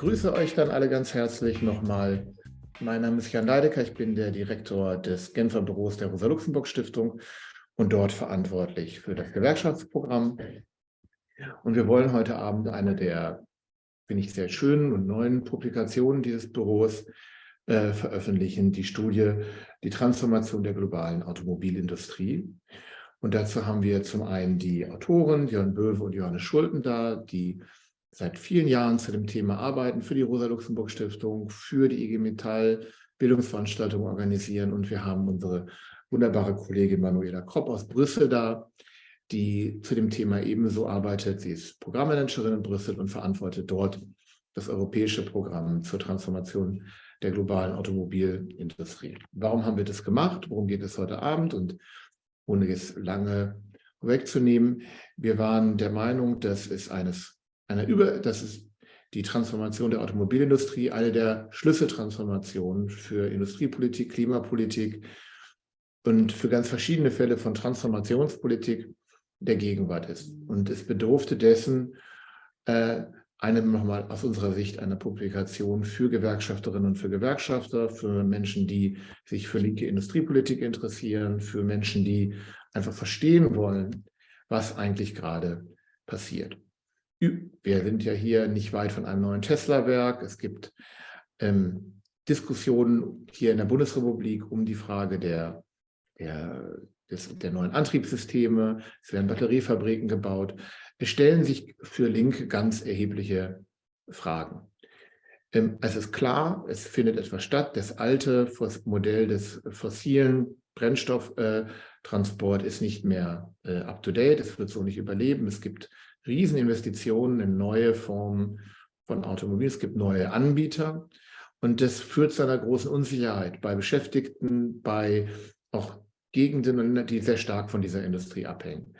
begrüße euch dann alle ganz herzlich nochmal. Mein Name ist Jan Leidecker, ich bin der Direktor des Genfer Büros der Rosa-Luxemburg-Stiftung und dort verantwortlich für das Gewerkschaftsprogramm. Und wir wollen heute Abend eine der, finde ich, sehr schönen und neuen Publikationen dieses Büros äh, veröffentlichen, die Studie Die Transformation der globalen Automobilindustrie. Und dazu haben wir zum einen die Autoren Jörn Böwe und Johannes Schulten da, die seit vielen Jahren zu dem Thema arbeiten, für die Rosa-Luxemburg-Stiftung, für die IG Metall Bildungsveranstaltungen organisieren. Und wir haben unsere wunderbare Kollegin Manuela Kropp aus Brüssel da, die zu dem Thema ebenso arbeitet. Sie ist Programmmanagerin in Brüssel und verantwortet dort das europäische Programm zur Transformation der globalen Automobilindustrie. Warum haben wir das gemacht? Worum geht es heute Abend? Und ohne es lange wegzunehmen, wir waren der Meinung, dass es eines einer Über, das ist die Transformation der Automobilindustrie, eine der Schlüsseltransformationen für Industriepolitik, Klimapolitik und für ganz verschiedene Fälle von Transformationspolitik der Gegenwart ist. Und es bedurfte dessen, äh, eine nochmal aus unserer Sicht eine Publikation für Gewerkschafterinnen und für Gewerkschafter, für Menschen, die sich für linke Industriepolitik interessieren, für Menschen, die einfach verstehen wollen, was eigentlich gerade passiert. Wir sind ja hier nicht weit von einem neuen Tesla-Werk. Es gibt ähm, Diskussionen hier in der Bundesrepublik um die Frage der, der, des, der neuen Antriebssysteme. Es werden Batteriefabriken gebaut. Es stellen sich für Linke ganz erhebliche Fragen. Ähm, es ist klar, es findet etwas statt. Das alte Modell des fossilen Brennstofftransport ist nicht mehr äh, up-to-date. Es wird so nicht überleben. Es gibt Rieseninvestitionen in neue Formen von Automobilen. Es gibt neue Anbieter und das führt zu einer großen Unsicherheit bei Beschäftigten, bei auch Gegenden, die sehr stark von dieser Industrie abhängen.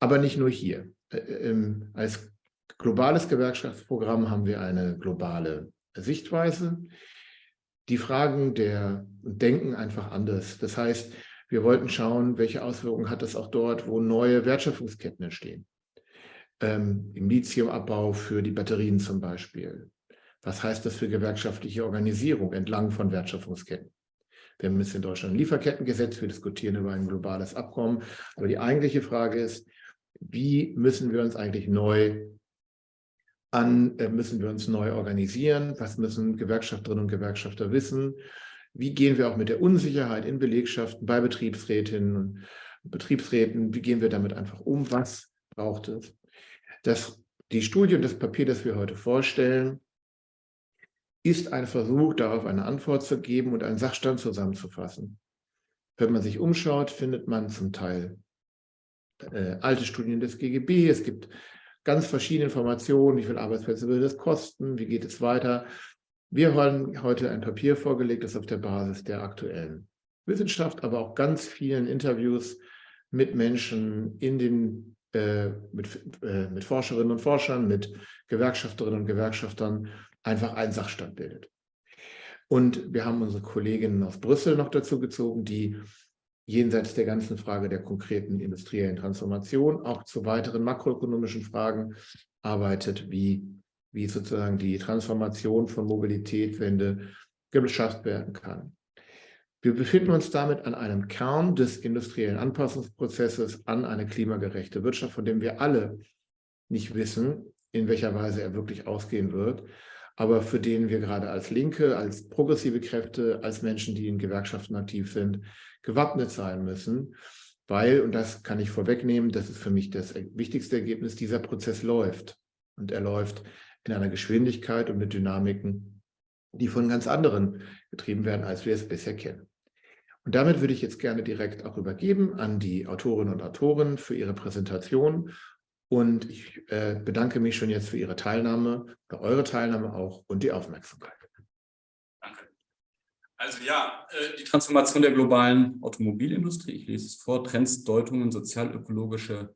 Aber nicht nur hier. Äh, ähm, als globales Gewerkschaftsprogramm haben wir eine globale Sichtweise. Die Fragen der denken einfach anders. Das heißt, wir wollten schauen, welche Auswirkungen hat das auch dort, wo neue Wertschöpfungsketten entstehen ähm, im Lithiumabbau für die Batterien zum Beispiel. Was heißt das für gewerkschaftliche Organisierung entlang von Wertschöpfungsketten? Wir haben jetzt in Deutschland ein Lieferkettengesetz, wir diskutieren über ein globales Abkommen. Aber die eigentliche Frage ist, wie müssen wir uns eigentlich neu an, äh, müssen wir uns neu organisieren? Was müssen Gewerkschafterinnen und Gewerkschafter wissen? Wie gehen wir auch mit der Unsicherheit in Belegschaften, bei Betriebsrätinnen und Betriebsräten, wie gehen wir damit einfach um? Was braucht es? Das, die Studie und das Papier, das wir heute vorstellen, ist ein Versuch, darauf eine Antwort zu geben und einen Sachstand zusammenzufassen. Wenn man sich umschaut, findet man zum Teil äh, alte Studien des GGB. Es gibt ganz verschiedene Informationen, wie viele Arbeitsplätze würde das kosten, wie geht es weiter. Wir haben heute ein Papier vorgelegt, das auf der Basis der aktuellen Wissenschaft, aber auch ganz vielen Interviews mit Menschen in den äh, mit, äh, mit Forscherinnen und Forschern, mit Gewerkschafterinnen und Gewerkschaftern einfach einen Sachstand bildet. Und wir haben unsere Kolleginnen aus Brüssel noch dazu gezogen, die jenseits der ganzen Frage der konkreten industriellen Transformation auch zu weiteren makroökonomischen Fragen arbeitet, wie, wie sozusagen die Transformation von Mobilität, Wende geschafft werden kann. Wir befinden uns damit an einem Kern des industriellen Anpassungsprozesses an eine klimagerechte Wirtschaft, von dem wir alle nicht wissen, in welcher Weise er wirklich ausgehen wird, aber für den wir gerade als Linke, als progressive Kräfte, als Menschen, die in Gewerkschaften aktiv sind, gewappnet sein müssen, weil, und das kann ich vorwegnehmen, das ist für mich das wichtigste Ergebnis, dieser Prozess läuft. Und er läuft in einer Geschwindigkeit und mit Dynamiken, die von ganz anderen getrieben werden, als wir es bisher kennen. Und damit würde ich jetzt gerne direkt auch übergeben an die Autorinnen und Autoren für ihre Präsentation. Und ich äh, bedanke mich schon jetzt für Ihre Teilnahme oder eure Teilnahme auch und die Aufmerksamkeit. Danke. Also ja, äh, die Transformation der globalen Automobilindustrie, ich lese es vor, Trends, Deutungen, sozialökologische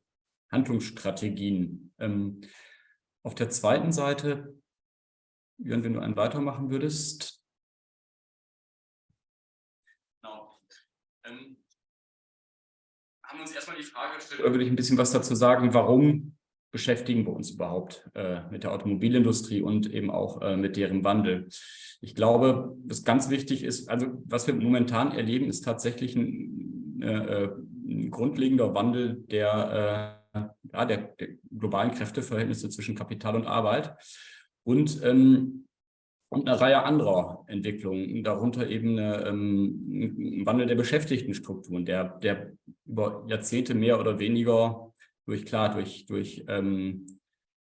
Handlungsstrategien. Ähm, auf der zweiten Seite, Jörn, wenn du einen weitermachen würdest, haben uns erstmal die Frage gestellt, oder würde ich ein bisschen was dazu sagen, warum beschäftigen wir uns überhaupt äh, mit der Automobilindustrie und eben auch äh, mit deren Wandel. Ich glaube, was ganz wichtig ist, also was wir momentan erleben, ist tatsächlich ein, äh, ein grundlegender Wandel der, äh, ja, der, der, globalen Kräfteverhältnisse zwischen Kapital und Arbeit und, ähm, und eine Reihe anderer Entwicklungen, darunter eben eine, ähm, ein Wandel der Beschäftigtenstrukturen, der, der über Jahrzehnte mehr oder weniger durch, klar, durch, durch, ähm,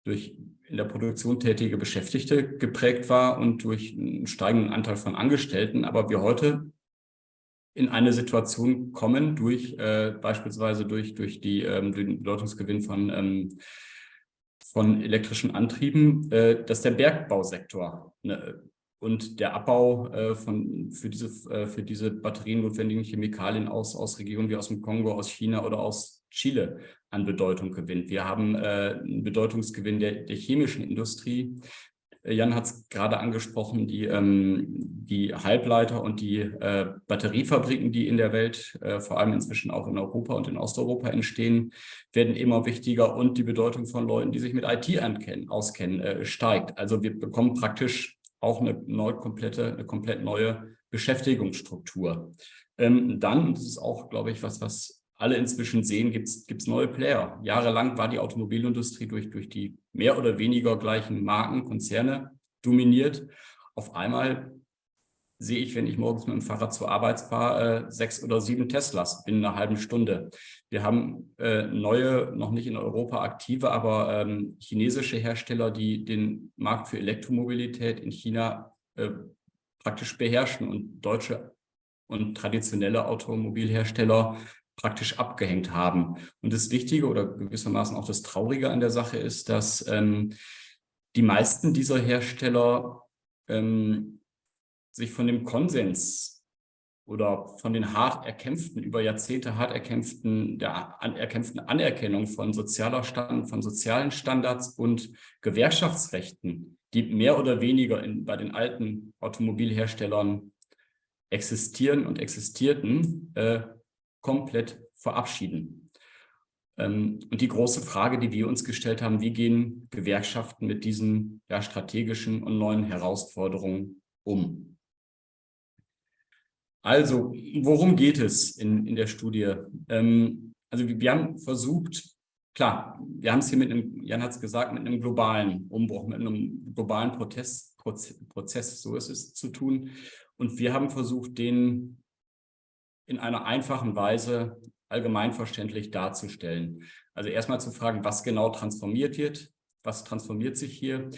durch in der Produktion tätige Beschäftigte geprägt war und durch einen steigenden Anteil von Angestellten, aber wir heute in eine Situation kommen, durch äh, beispielsweise durch, durch die, ähm, den Bedeutungsgewinn von, ähm, von elektrischen Antrieben, äh, dass der Bergbausektor ne, und der Abbau äh, von, für, diese, äh, für diese Batterien notwendigen Chemikalien aus, aus Regionen wie aus dem Kongo, aus China oder aus Chile an Bedeutung gewinnt. Wir haben äh, einen Bedeutungsgewinn der, der chemischen Industrie. Jan hat es gerade angesprochen, die, ähm, die Halbleiter und die äh, Batteriefabriken, die in der Welt, äh, vor allem inzwischen auch in Europa und in Osteuropa entstehen, werden immer wichtiger und die Bedeutung von Leuten, die sich mit IT auskennen, äh, steigt. Also wir bekommen praktisch auch eine, neu, komplette, eine komplett neue Beschäftigungsstruktur. Ähm, dann, das ist auch, glaube ich, was, was alle inzwischen sehen, gibt es neue Player. Jahrelang war die Automobilindustrie durch, durch die mehr oder weniger gleichen Marken, Konzerne dominiert. Auf einmal sehe ich, wenn ich morgens mit dem Fahrrad zur Arbeit fahre, äh, sechs oder sieben Teslas binnen einer halben Stunde. Wir haben äh, neue, noch nicht in Europa aktive, aber ähm, chinesische Hersteller, die den Markt für Elektromobilität in China äh, praktisch beherrschen und deutsche und traditionelle Automobilhersteller praktisch abgehängt haben. Und das Wichtige oder gewissermaßen auch das Traurige an der Sache ist, dass ähm, die meisten dieser Hersteller ähm, sich von dem Konsens oder von den hart erkämpften, über Jahrzehnte hart erkämpften, der an, erkämpften Anerkennung von sozialer Stand, von sozialen Standards und Gewerkschaftsrechten, die mehr oder weniger in, bei den alten Automobilherstellern existieren und existierten, äh, komplett verabschieden. Ähm, und die große Frage, die wir uns gestellt haben, wie gehen Gewerkschaften mit diesen ja, strategischen und neuen Herausforderungen um? Also, worum geht es in, in der Studie? Ähm, also wir haben versucht, klar, wir haben es hier mit einem, Jan hat es gesagt, mit einem globalen Umbruch, mit einem globalen Protest, Prozess, so ist es zu tun. Und wir haben versucht, den in einer einfachen Weise allgemeinverständlich darzustellen. Also erstmal zu fragen, was genau transformiert wird, was transformiert sich hier,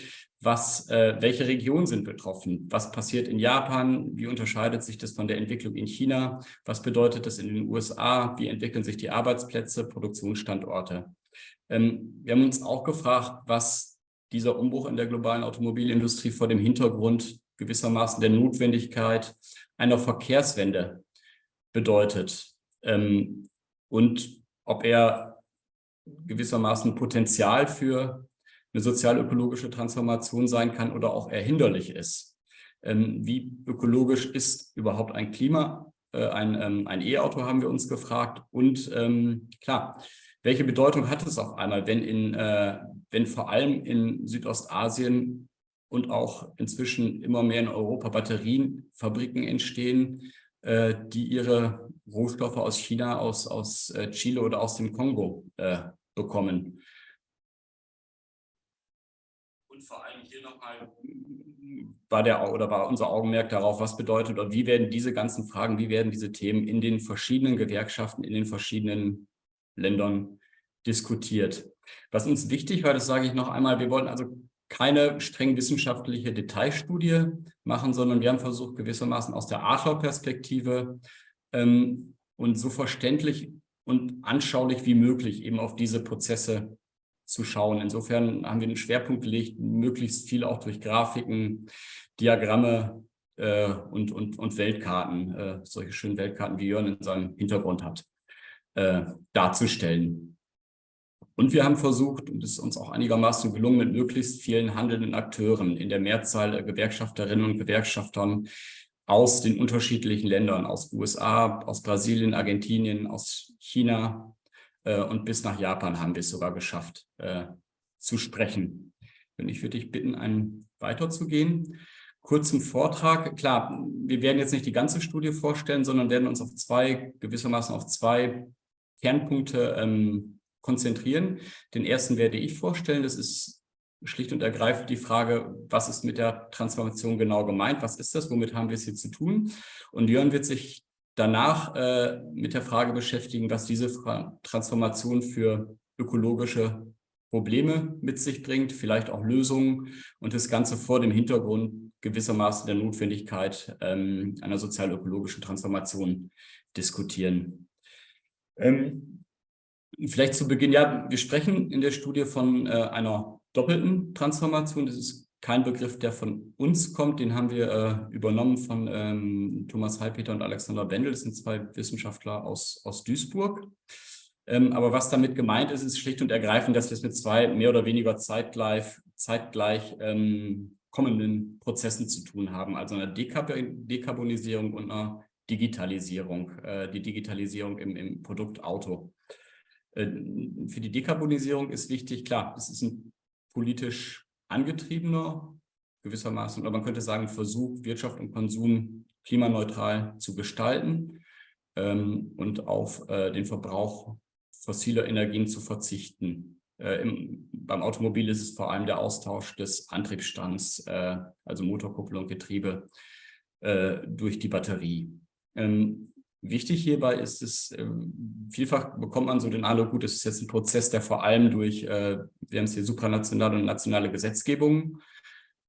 was, äh, welche Regionen sind betroffen, was passiert in Japan, wie unterscheidet sich das von der Entwicklung in China, was bedeutet das in den USA, wie entwickeln sich die Arbeitsplätze, Produktionsstandorte. Ähm, wir haben uns auch gefragt, was dieser Umbruch in der globalen Automobilindustrie vor dem Hintergrund gewissermaßen der Notwendigkeit einer Verkehrswende bedeutet ähm, und ob er gewissermaßen Potenzial für eine sozial-ökologische Transformation sein kann oder auch erhinderlich ist. Ähm, wie ökologisch ist überhaupt ein Klima? Äh, ein ähm, E-Auto haben wir uns gefragt und ähm, klar, welche Bedeutung hat es auf einmal, wenn, in, äh, wenn vor allem in Südostasien und auch inzwischen immer mehr in Europa Batterienfabriken entstehen, äh, die ihre Rohstoffe aus China, aus, aus äh, Chile oder aus dem Kongo äh, bekommen. Und vor allem hier nochmal war der oder war unser Augenmerk darauf, was bedeutet oder wie werden diese ganzen Fragen, wie werden diese Themen in den verschiedenen Gewerkschaften, in den verschiedenen Ländern diskutiert. Was uns wichtig war, das sage ich noch einmal, wir wollten also keine streng wissenschaftliche Detailstudie machen, sondern wir haben versucht, gewissermaßen aus der Adler-Perspektive ähm, und so verständlich und anschaulich wie möglich eben auf diese Prozesse zu schauen. Insofern haben wir den Schwerpunkt gelegt, möglichst viel auch durch Grafiken, Diagramme äh, und, und, und Weltkarten, äh, solche schönen Weltkarten, wie Jörn in seinem Hintergrund hat, äh, darzustellen. Und wir haben versucht, und es ist uns auch einigermaßen gelungen, mit möglichst vielen handelnden Akteuren in der Mehrzahl Gewerkschafterinnen und Gewerkschaftern aus den unterschiedlichen Ländern, aus USA, aus Brasilien, Argentinien, aus China äh, und bis nach Japan haben wir es sogar geschafft, äh, zu sprechen. Und ich würde dich bitten, einen weiterzugehen. Kurzen Vortrag. Klar, wir werden jetzt nicht die ganze Studie vorstellen, sondern werden uns auf zwei, gewissermaßen auf zwei Kernpunkte ähm, konzentrieren. Den ersten werde ich vorstellen. Das ist schlicht und ergreifend die Frage, was ist mit der Transformation genau gemeint? Was ist das? Womit haben wir es hier zu tun? Und Jörn wird sich danach äh, mit der Frage beschäftigen, was diese Transformation für ökologische Probleme mit sich bringt, vielleicht auch Lösungen und das Ganze vor dem Hintergrund gewissermaßen der Notwendigkeit ähm, einer sozial-ökologischen Transformation diskutieren. Ähm, vielleicht zu Beginn, ja, wir sprechen in der Studie von äh, einer doppelten Transformation. Das ist kein Begriff, der von uns kommt, den haben wir äh, übernommen von ähm, Thomas Heilpeter und Alexander Bendel, das sind zwei Wissenschaftler aus, aus Duisburg. Ähm, aber was damit gemeint ist, ist schlicht und ergreifend, dass wir es mit zwei mehr oder weniger zeitgleich, zeitgleich ähm, kommenden Prozessen zu tun haben, also einer Dekab Dekarbonisierung und einer Digitalisierung, äh, die Digitalisierung im, im Produkt Auto. Äh, für die Dekarbonisierung ist wichtig, klar, es ist ein politisch angetriebener, gewissermaßen, oder man könnte sagen, Versuch, Wirtschaft und Konsum klimaneutral zu gestalten ähm, und auf äh, den Verbrauch fossiler Energien zu verzichten. Äh, im, beim Automobil ist es vor allem der Austausch des Antriebsstands, äh, also Motorkupplung, Getriebe, äh, durch die Batterie. Ähm, Wichtig hierbei ist es, ähm, vielfach bekommt man so den Eindruck, gut, es ist jetzt ein Prozess, der vor allem durch, äh, wir haben es hier supranationale und nationale Gesetzgebung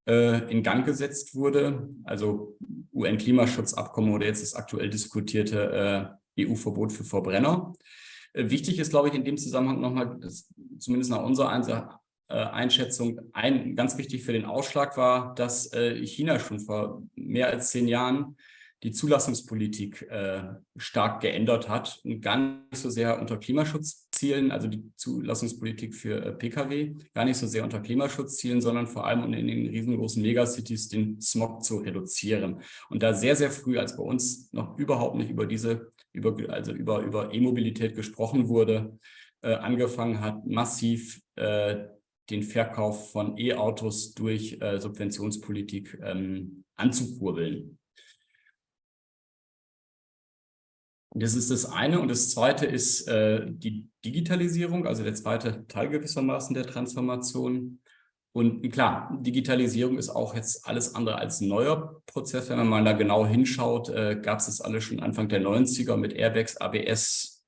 äh, in Gang gesetzt wurde, also UN-Klimaschutzabkommen oder jetzt das aktuell diskutierte äh, EU-Verbot für Verbrenner. Wichtig ist, glaube ich, in dem Zusammenhang nochmal, zumindest nach unserer Einschätzung, ein, ganz wichtig für den Ausschlag war, dass China schon vor mehr als zehn Jahren die Zulassungspolitik äh, stark geändert hat und gar nicht so sehr unter Klimaschutzzielen, also die Zulassungspolitik für äh, Pkw, gar nicht so sehr unter Klimaschutzzielen, sondern vor allem um in den riesengroßen Megacities den Smog zu reduzieren. Und da sehr, sehr früh, als bei uns noch überhaupt nicht über diese, über, also über, über E-Mobilität gesprochen wurde, äh, angefangen hat, massiv äh, den Verkauf von E-Autos durch äh, Subventionspolitik ähm, anzukurbeln. Das ist das eine. Und das zweite ist äh, die Digitalisierung, also der zweite Teil gewissermaßen der Transformation. Und klar, Digitalisierung ist auch jetzt alles andere als ein neuer Prozess. Wenn man mal da genau hinschaut, äh, gab es das alles schon Anfang der 90er mit Airbags, ABS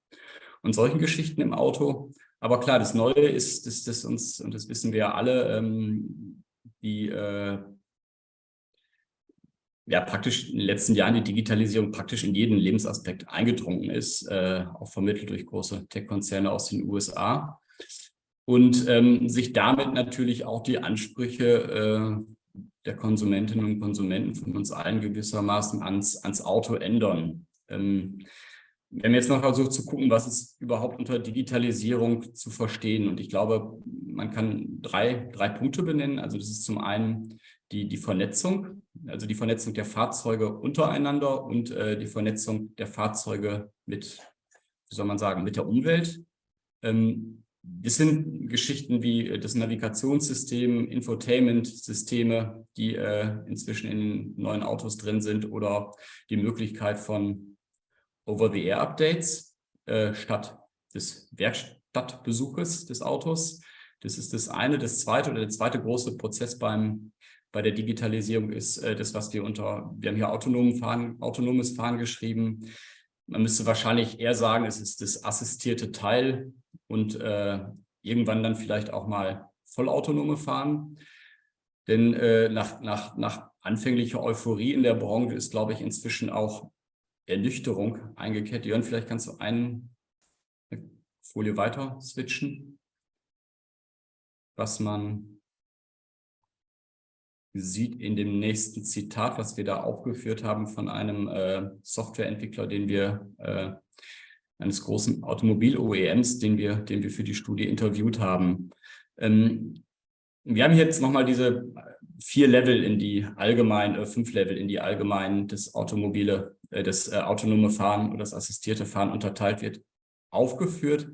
und solchen Geschichten im Auto. Aber klar, das Neue ist, dass das uns, und das wissen wir ja alle, ähm, die äh, ja praktisch in den letzten Jahren die Digitalisierung praktisch in jeden Lebensaspekt eingedrungen ist, äh, auch vermittelt durch große Tech-Konzerne aus den USA. Und ähm, sich damit natürlich auch die Ansprüche äh, der Konsumentinnen und Konsumenten von uns allen gewissermaßen ans, ans Auto ändern. Ähm, wir haben jetzt mal versucht zu gucken, was ist überhaupt unter Digitalisierung zu verstehen. Und ich glaube, man kann drei, drei Punkte benennen. Also das ist zum einen die, die Vernetzung, also die Vernetzung der Fahrzeuge untereinander und äh, die Vernetzung der Fahrzeuge mit, wie soll man sagen, mit der Umwelt. Ähm, das sind Geschichten wie äh, das Navigationssystem, Infotainment-Systeme, die äh, inzwischen in neuen Autos drin sind oder die Möglichkeit von Over-the-Air-Updates äh, statt des Werkstattbesuches des Autos. Das ist das eine. Das zweite oder der zweite große Prozess beim bei der Digitalisierung ist äh, das, was wir unter, wir haben hier autonomen Fahren, autonomes Fahren geschrieben. Man müsste wahrscheinlich eher sagen, es ist das assistierte Teil und äh, irgendwann dann vielleicht auch mal vollautonome Fahren. Denn äh, nach, nach, nach anfänglicher Euphorie in der Branche ist, glaube ich, inzwischen auch Ernüchterung eingekehrt. Jörn, vielleicht kannst du eine Folie weiter switchen, was man sieht in dem nächsten Zitat, was wir da aufgeführt haben von einem äh, Softwareentwickler, den wir, äh, eines großen Automobil-OEMs, den wir, den wir für die Studie interviewt haben. Ähm, wir haben jetzt nochmal diese vier Level in die allgemeinen, äh, fünf Level in die allgemeinen, das automobile, äh, das äh, autonome Fahren oder das assistierte Fahren unterteilt wird, aufgeführt.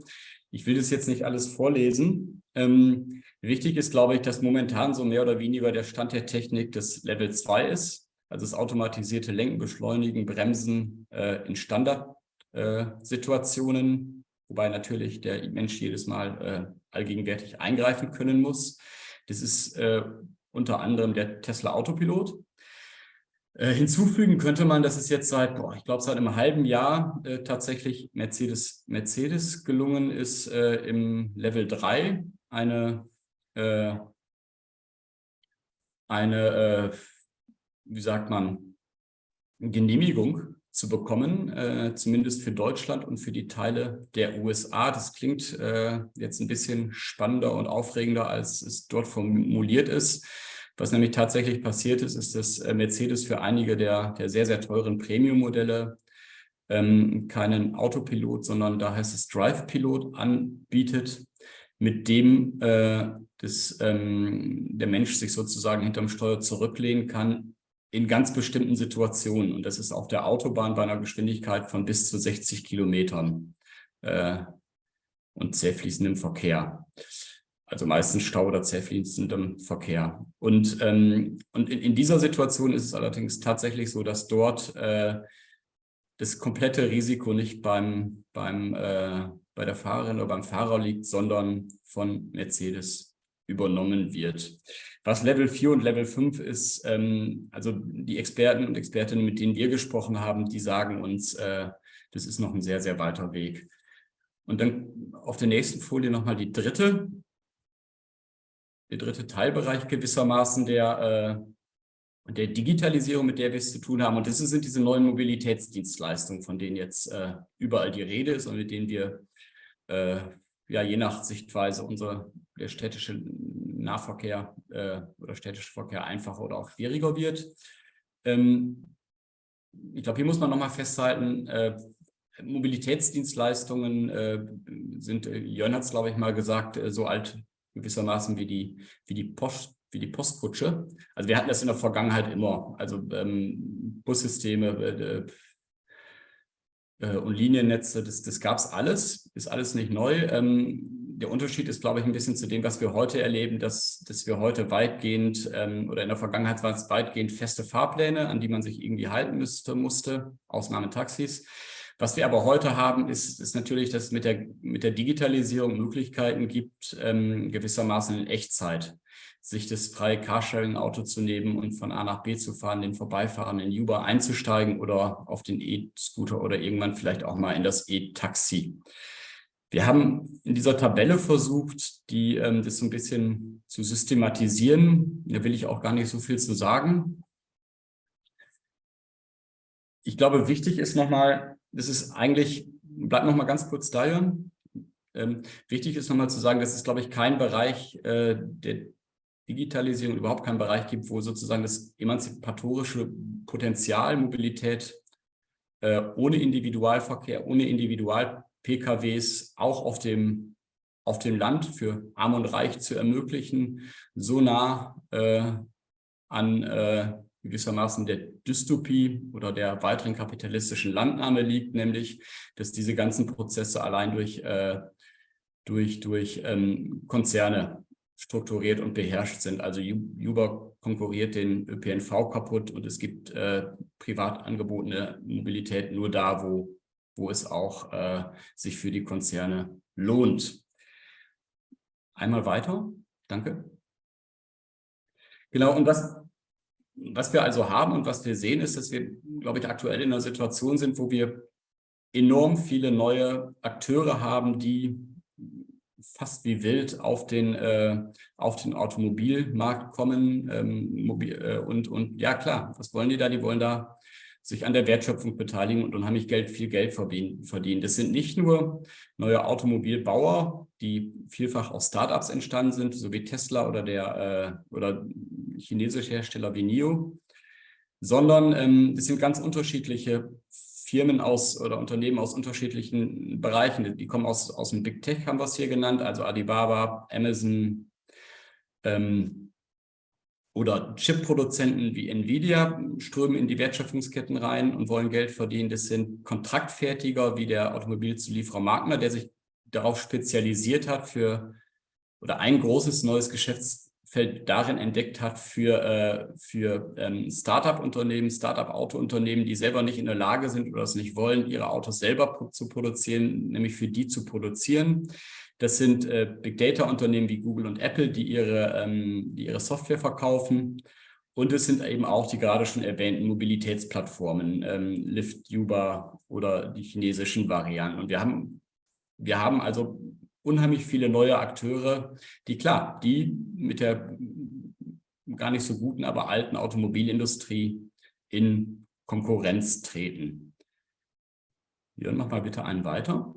Ich will das jetzt nicht alles vorlesen. Ähm, wichtig ist, glaube ich, dass momentan so mehr oder weniger der Stand der Technik das Level 2 ist. Also das automatisierte Lenken, Beschleunigen, Bremsen äh, in Standardsituationen, äh, wobei natürlich der Mensch jedes Mal äh, allgegenwärtig eingreifen können muss. Das ist äh, unter anderem der Tesla Autopilot. Äh, hinzufügen könnte man, dass es jetzt seit, boah, ich glaube, seit einem halben Jahr äh, tatsächlich Mercedes, Mercedes gelungen ist, im Level 3 eine, äh, eine äh, wie sagt man, Genehmigung zu bekommen, äh, zumindest für Deutschland und für die Teile der USA. Das klingt äh, jetzt ein bisschen spannender und aufregender, als es dort formuliert ist. Was nämlich tatsächlich passiert ist, ist, dass äh, Mercedes für einige der, der sehr, sehr teuren Premium-Modelle ähm, keinen Autopilot, sondern da heißt es Drive-Pilot anbietet, mit dem äh, das, ähm, der Mensch sich sozusagen hinterm Steuer zurücklehnen kann in ganz bestimmten Situationen. Und das ist auf der Autobahn bei einer Geschwindigkeit von bis zu 60 Kilometern äh, und sehr fließendem Verkehr. Also meistens Stau oder sehr Verkehr. Und, ähm, und in, in, dieser Situation ist es allerdings tatsächlich so, dass dort äh, das komplette Risiko nicht beim, beim, äh, bei der Fahrerin oder beim Fahrer liegt, sondern von Mercedes übernommen wird. Was Level 4 und Level 5 ist, ähm, also die Experten und Expertinnen, mit denen wir gesprochen haben, die sagen uns, äh, das ist noch ein sehr, sehr weiter Weg. Und dann auf der nächsten Folie nochmal die dritte, der dritte Teilbereich gewissermaßen der, äh, der Digitalisierung, mit der wir es zu tun haben. Und das sind diese neuen Mobilitätsdienstleistungen, von denen jetzt äh, überall die Rede ist und mit denen wir äh, ja je nach Sichtweise unser der städtische Nahverkehr äh, oder städtische Verkehr einfacher oder auch schwieriger wird. Ähm, ich glaube, hier muss man nochmal festhalten, äh, Mobilitätsdienstleistungen äh, sind, äh, Jörn hat es, glaube ich, mal gesagt, äh, so alt gewissermaßen wie die, wie die Post, wie die Postkutsche. Also wir hatten das in der Vergangenheit immer. Also ähm, Bussysteme äh, und Liniennetze, das, das gab es alles, ist alles nicht neu. Ähm, der Unterschied ist, glaube ich, ein bisschen zu dem, was wir heute erleben, dass, dass wir heute weitgehend ähm, oder in der Vergangenheit waren es weitgehend feste Fahrpläne, an die man sich irgendwie halten müsste, musste, Ausnahme Taxis. Was wir aber heute haben, ist, ist natürlich, dass es mit der, mit der Digitalisierung Möglichkeiten gibt, ähm, gewissermaßen in Echtzeit sich das freie Carsharing-Auto zu nehmen und von A nach B zu fahren, den vorbeifahrenden Uber einzusteigen oder auf den E-Scooter oder irgendwann vielleicht auch mal in das E-Taxi. Wir haben in dieser Tabelle versucht, die, ähm, das so ein bisschen zu systematisieren. Da will ich auch gar nicht so viel zu sagen. Ich glaube, wichtig ist nochmal, das ist eigentlich, bleibt nochmal ganz kurz da, Jörn. Ähm, wichtig ist nochmal zu sagen, dass es, glaube ich, kein Bereich äh, der Digitalisierung, überhaupt keinen Bereich gibt, wo sozusagen das emanzipatorische Potenzial Mobilität äh, ohne Individualverkehr, ohne Individual PKWs auch auf dem, auf dem Land für Arm und Reich zu ermöglichen, so nah äh, an äh, gewissermaßen der Dystopie oder der weiteren kapitalistischen Landnahme liegt, nämlich, dass diese ganzen Prozesse allein durch, äh, durch, durch ähm, Konzerne strukturiert und beherrscht sind. Also Uber konkurriert den ÖPNV kaputt und es gibt äh, privat angebotene Mobilität nur da, wo wo es auch äh, sich für die Konzerne lohnt. Einmal weiter. Danke. Genau, und was, was wir also haben und was wir sehen, ist, dass wir, glaube ich, aktuell in einer Situation sind, wo wir enorm viele neue Akteure haben, die fast wie wild auf den, äh, auf den Automobilmarkt kommen. Ähm, mobil, äh, und, und ja, klar, was wollen die da? Die wollen da sich an der Wertschöpfung beteiligen und unheimlich Geld, viel Geld verdienen. Das sind nicht nur neue Automobilbauer, die vielfach aus Startups entstanden sind, so wie Tesla oder der äh, oder chinesische Hersteller wie NIO, sondern ähm, sind ganz unterschiedliche Firmen aus oder Unternehmen aus unterschiedlichen Bereichen. Die kommen aus, aus dem Big Tech, haben wir es hier genannt, also Alibaba, Amazon, ähm, oder Chip-Produzenten wie Nvidia strömen in die Wertschöpfungsketten rein und wollen Geld verdienen. Das sind Kontraktfertiger wie der Automobilzulieferer Magna, der sich darauf spezialisiert hat für oder ein großes neues Geschäftsfeld darin entdeckt hat für, äh, für ähm, Startup-Unternehmen, Startup-Auto-Unternehmen, die selber nicht in der Lage sind oder es nicht wollen, ihre Autos selber zu produzieren, nämlich für die zu produzieren. Das sind äh, Big Data-Unternehmen wie Google und Apple, die ihre, ähm, die ihre Software verkaufen. Und es sind eben auch die gerade schon erwähnten Mobilitätsplattformen, ähm, Lyft, Uber oder die chinesischen Varianten. Und wir haben, wir haben also unheimlich viele neue Akteure, die klar, die mit der gar nicht so guten, aber alten Automobilindustrie in Konkurrenz treten. Jörn, mach mal bitte einen weiter.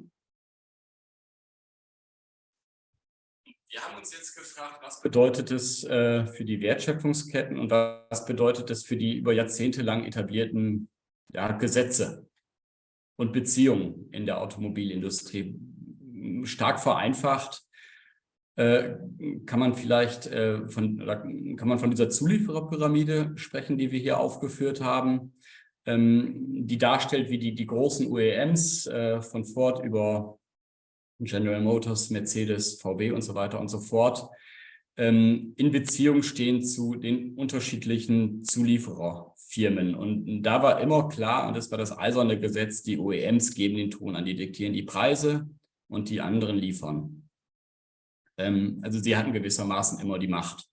Wir haben uns jetzt gefragt, was bedeutet es äh, für die Wertschöpfungsketten und was bedeutet es für die über Jahrzehnte lang etablierten ja, Gesetze und Beziehungen in der Automobilindustrie. Stark vereinfacht äh, kann man vielleicht äh, von, kann man von dieser Zuliefererpyramide sprechen, die wir hier aufgeführt haben, ähm, die darstellt, wie die, die großen UEMs äh, von Ford über General Motors, Mercedes, VW und so weiter und so fort, ähm, in Beziehung stehen zu den unterschiedlichen Zuliefererfirmen. Und da war immer klar, und das war das eiserne Gesetz, die OEMs geben den Ton an, die diktieren die Preise und die anderen liefern. Ähm, also sie hatten gewissermaßen immer die Macht.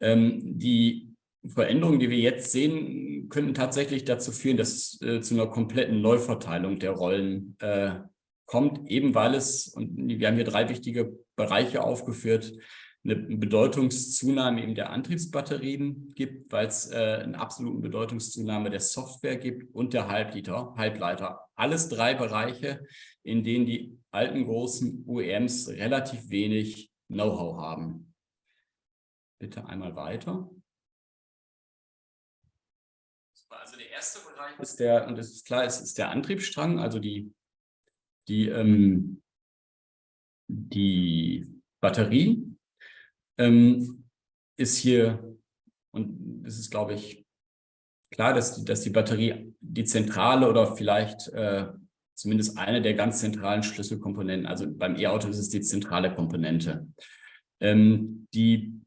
Ähm, die Veränderungen, die wir jetzt sehen, könnten tatsächlich dazu führen, dass äh, zu einer kompletten Neuverteilung der Rollen äh, kommt, eben weil es, und wir haben hier drei wichtige Bereiche aufgeführt, eine Bedeutungszunahme eben der Antriebsbatterien gibt, weil es äh, eine absolute Bedeutungszunahme der Software gibt und der Halbleiter, Halbleiter. Alles drei Bereiche, in denen die alten großen OEMs relativ wenig Know-how haben. Bitte einmal weiter. Also der erste Bereich ist der, und das ist klar, es ist der Antriebsstrang, also die die, ähm, die Batterie ähm, ist hier, und es ist, glaube ich, klar, dass die, dass die Batterie die zentrale oder vielleicht äh, zumindest eine der ganz zentralen Schlüsselkomponenten, also beim E-Auto ist es die zentrale Komponente. Ähm, die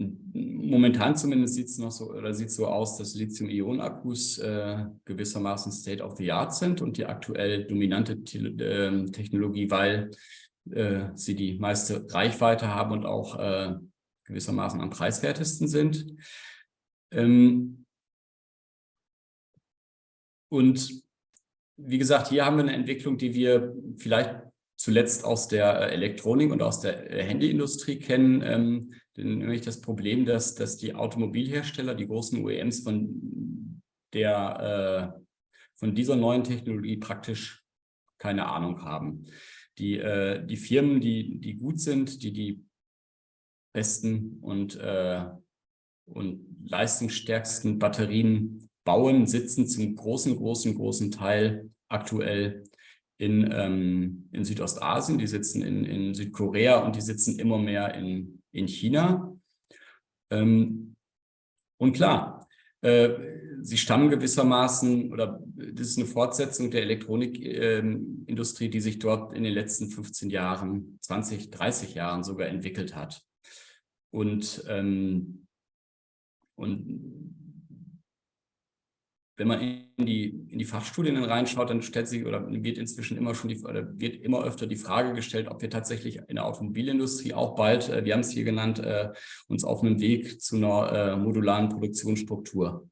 Momentan zumindest sieht es noch so oder sieht so aus, dass Lithium-Ionen-Akkus äh, gewissermaßen State of the Art sind und die aktuell dominante äh, Technologie, weil äh, sie die meiste Reichweite haben und auch äh, gewissermaßen am preiswertesten sind. Ähm, und wie gesagt, hier haben wir eine Entwicklung, die wir vielleicht zuletzt aus der Elektronik und aus der äh, Handyindustrie kennen, ähm, nämlich das Problem, dass, dass die Automobilhersteller, die großen OEMs von, der, äh, von dieser neuen Technologie praktisch keine Ahnung haben. Die, äh, die Firmen, die, die gut sind, die die besten und, äh, und leistungsstärksten Batterien bauen, sitzen zum großen, großen, großen Teil aktuell in, ähm, in Südostasien, die sitzen in, in Südkorea und die sitzen immer mehr in in China. Ähm, und klar, sie stammen gewissermaßen, oder das ist eine Fortsetzung der Elektronikindustrie, die sich dort in den letzten 15 Jahren, 20, 30 Jahren sogar entwickelt hat. Und, ähm, und wenn man in die, in die Fachstudien reinschaut, dann stellt sich oder wird inzwischen immer schon die, oder wird immer öfter die Frage gestellt, ob wir tatsächlich in der Automobilindustrie auch bald, äh, wir haben es hier genannt, äh, uns auf einem Weg zu einer äh, modularen Produktionsstruktur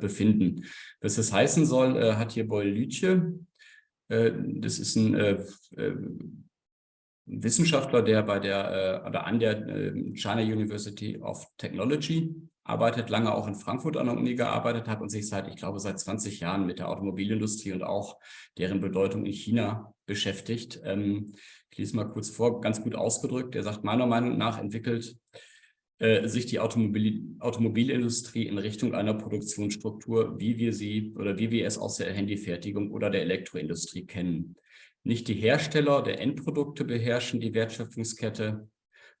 befinden. Was das heißen soll, hat hier Boyle Lütje, das ist ein Wissenschaftler, der bei der oder an der China University of Technology arbeitet, lange auch in Frankfurt an der Uni gearbeitet hat und sich seit, ich glaube, seit 20 Jahren mit der Automobilindustrie und auch deren Bedeutung in China beschäftigt. Ähm, ich lese mal kurz vor, ganz gut ausgedrückt. Er sagt, meiner Meinung nach entwickelt äh, sich die Automobil Automobilindustrie in Richtung einer Produktionsstruktur, wie wir sie oder wie wir es aus der Handyfertigung oder der Elektroindustrie kennen. Nicht die Hersteller der Endprodukte beherrschen die Wertschöpfungskette,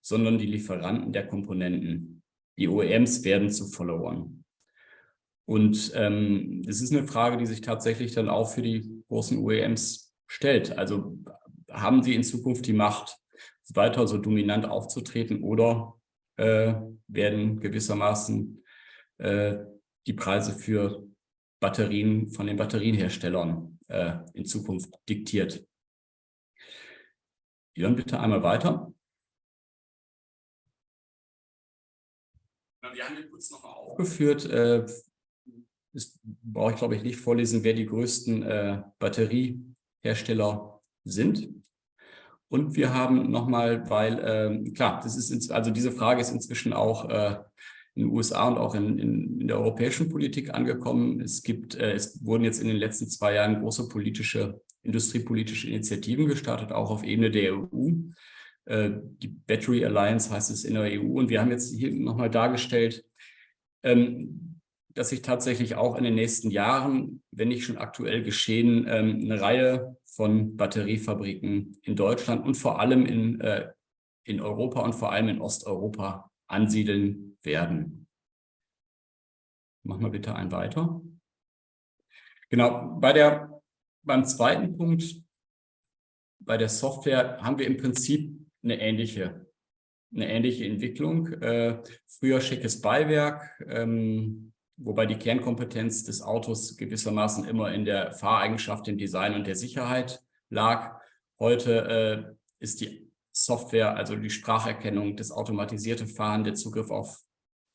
sondern die Lieferanten der Komponenten. Die OEMs werden zu Followern. Und ähm, das ist eine Frage, die sich tatsächlich dann auch für die großen OEMs stellt. Also haben sie in Zukunft die Macht, weiter so dominant aufzutreten oder äh, werden gewissermaßen äh, die Preise für Batterien von den Batterienherstellern äh, in Zukunft diktiert. Jörn, bitte einmal weiter. Wir haben hier kurz nochmal aufgeführt, äh, brauche ich glaube ich nicht vorlesen, wer die größten äh, Batteriehersteller sind. Und wir haben nochmal, weil, äh, klar, das ist, also diese Frage ist inzwischen auch äh, in den USA und auch in, in, in, der europäischen Politik angekommen. Es gibt, äh, es wurden jetzt in den letzten zwei Jahren große politische, industriepolitische Initiativen gestartet, auch auf Ebene der EU. Äh, die Battery Alliance heißt es in der EU. Und wir haben jetzt hier nochmal dargestellt, ähm, dass sich tatsächlich auch in den nächsten Jahren, wenn nicht schon aktuell geschehen, ähm, eine Reihe von Batteriefabriken in Deutschland und vor allem in, äh, in Europa und vor allem in Osteuropa ansiedeln werden. Machen wir bitte einen weiter. Genau, bei der, beim zweiten Punkt, bei der Software haben wir im Prinzip eine ähnliche, eine ähnliche Entwicklung. Äh, früher schickes Beiwerk, ähm, wobei die Kernkompetenz des Autos gewissermaßen immer in der Fahreigenschaft, dem Design und der Sicherheit lag. Heute äh, ist die Software, also die Spracherkennung, das automatisierte Fahren, der Zugriff auf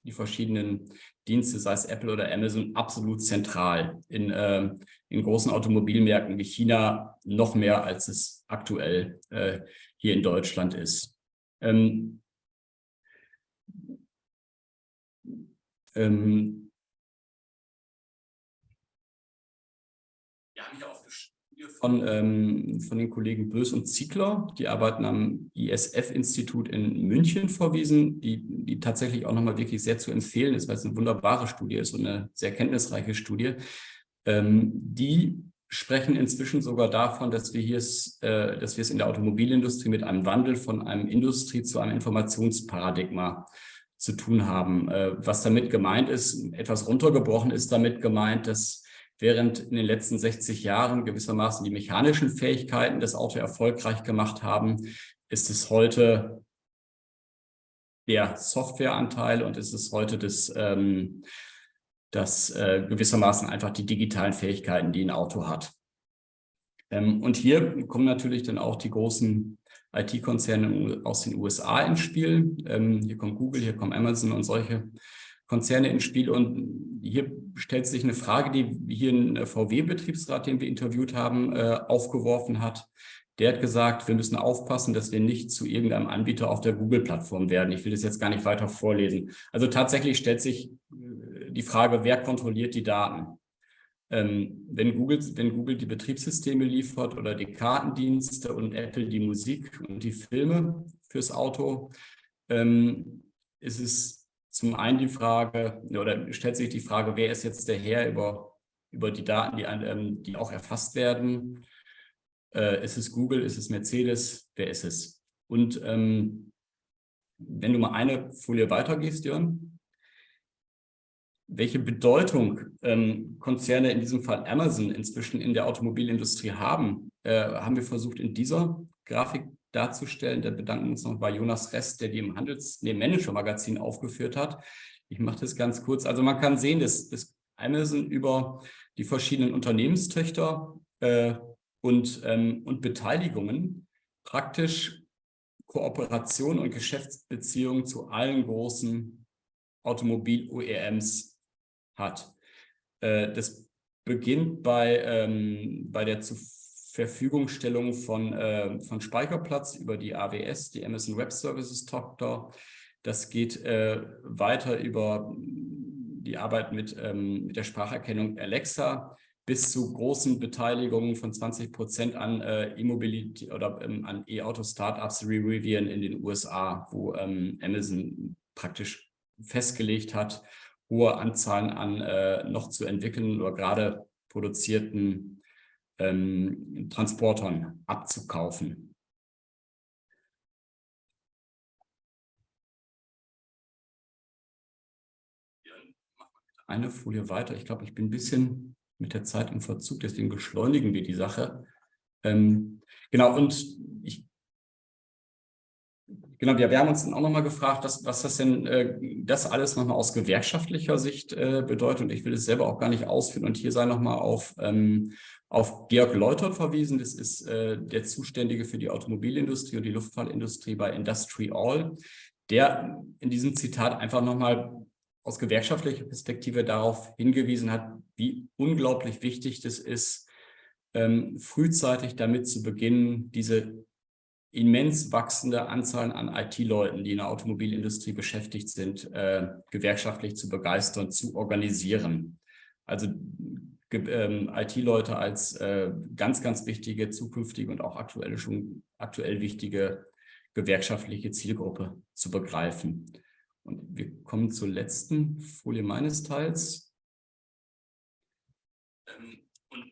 die verschiedenen Dienste, sei es Apple oder Amazon, absolut zentral in, äh, in großen Automobilmärkten wie China noch mehr, als es aktuell äh, hier in Deutschland ist. Ähm, ähm, von, ähm, von den Kollegen Bös und Ziegler. Die arbeiten am ISF-Institut in München vorwiesen, die, die tatsächlich auch nochmal wirklich sehr zu empfehlen ist, weil es eine wunderbare Studie ist und eine sehr kenntnisreiche Studie. Ähm, die sprechen inzwischen sogar davon, dass wir, hier äh, dass wir es in der Automobilindustrie mit einem Wandel von einem Industrie zu einem Informationsparadigma zu tun haben. Äh, was damit gemeint ist, etwas runtergebrochen ist damit gemeint, dass während in den letzten 60 Jahren gewissermaßen die mechanischen Fähigkeiten des Auto erfolgreich gemacht haben, ist es heute der Softwareanteil und ist es heute das, ähm, das äh, gewissermaßen einfach die digitalen Fähigkeiten, die ein Auto hat. Ähm, und hier kommen natürlich dann auch die großen IT-Konzerne aus den USA ins Spiel. Ähm, hier kommt Google, hier kommt Amazon und solche Konzerne ins Spiel. Und hier stellt sich eine Frage, die hier ein VW-Betriebsrat, den wir interviewt haben, äh, aufgeworfen hat. Der hat gesagt, wir müssen aufpassen, dass wir nicht zu irgendeinem Anbieter auf der Google-Plattform werden. Ich will das jetzt gar nicht weiter vorlesen. Also tatsächlich stellt sich äh, die Frage, wer kontrolliert die Daten? Ähm, wenn, Google, wenn Google die Betriebssysteme liefert oder die Kartendienste und Apple die Musik und die Filme fürs Auto, ähm, ist es zum einen die Frage, oder stellt sich die Frage, wer ist jetzt der Herr über, über die Daten, die, ähm, die auch erfasst werden? Äh, ist es Google, ist es Mercedes, wer ist es? Und ähm, wenn du mal eine Folie weitergehst, Jörn, welche Bedeutung ähm, Konzerne, in diesem Fall Amazon, inzwischen in der Automobilindustrie haben, äh, haben wir versucht in dieser Grafik darzustellen. Da bedanken wir uns noch bei Jonas Rest, der die im Handels-, nee, Manager-Magazin aufgeführt hat. Ich mache das ganz kurz. Also man kann sehen, dass, dass Amazon über die verschiedenen Unternehmenstöchter äh, und, ähm, und Beteiligungen praktisch Kooperation und Geschäftsbeziehungen zu allen großen Automobil-OEMs hat. Äh, das beginnt bei, ähm, bei der zu Verfügungstellung von, äh, von Speicherplatz über die AWS, die Amazon Web Services Tochter. Das geht äh, weiter über die Arbeit mit, ähm, mit der Spracherkennung Alexa bis zu großen Beteiligungen von 20 Prozent an äh, E-Mobility oder ähm, an E-Auto-Startups Rivian in den USA, wo ähm, Amazon praktisch festgelegt hat, hohe Anzahlen an äh, noch zu entwickeln oder gerade produzierten ähm, Transportern abzukaufen. Eine Folie weiter. Ich glaube, ich bin ein bisschen mit der Zeit im Verzug, deswegen beschleunigen wir die Sache. Ähm, genau, und Genau, wir, wir haben uns dann auch nochmal gefragt, was, was das denn äh, das alles nochmal aus gewerkschaftlicher Sicht äh, bedeutet. Und ich will es selber auch gar nicht ausführen. Und hier sei nochmal auf, ähm, auf Georg Leutert verwiesen. Das ist äh, der Zuständige für die Automobilindustrie und die Luftfahrtindustrie bei Industry All, der in diesem Zitat einfach nochmal aus gewerkschaftlicher Perspektive darauf hingewiesen hat, wie unglaublich wichtig das ist, ähm, frühzeitig damit zu beginnen, diese immens wachsende Anzahl an IT-Leuten, die in der Automobilindustrie beschäftigt sind, äh, gewerkschaftlich zu begeistern, zu organisieren. Also ähm, IT-Leute als äh, ganz, ganz wichtige zukünftige und auch aktuelle schon aktuell wichtige gewerkschaftliche Zielgruppe zu begreifen. Und wir kommen zur letzten Folie meines Teils. Ähm, und,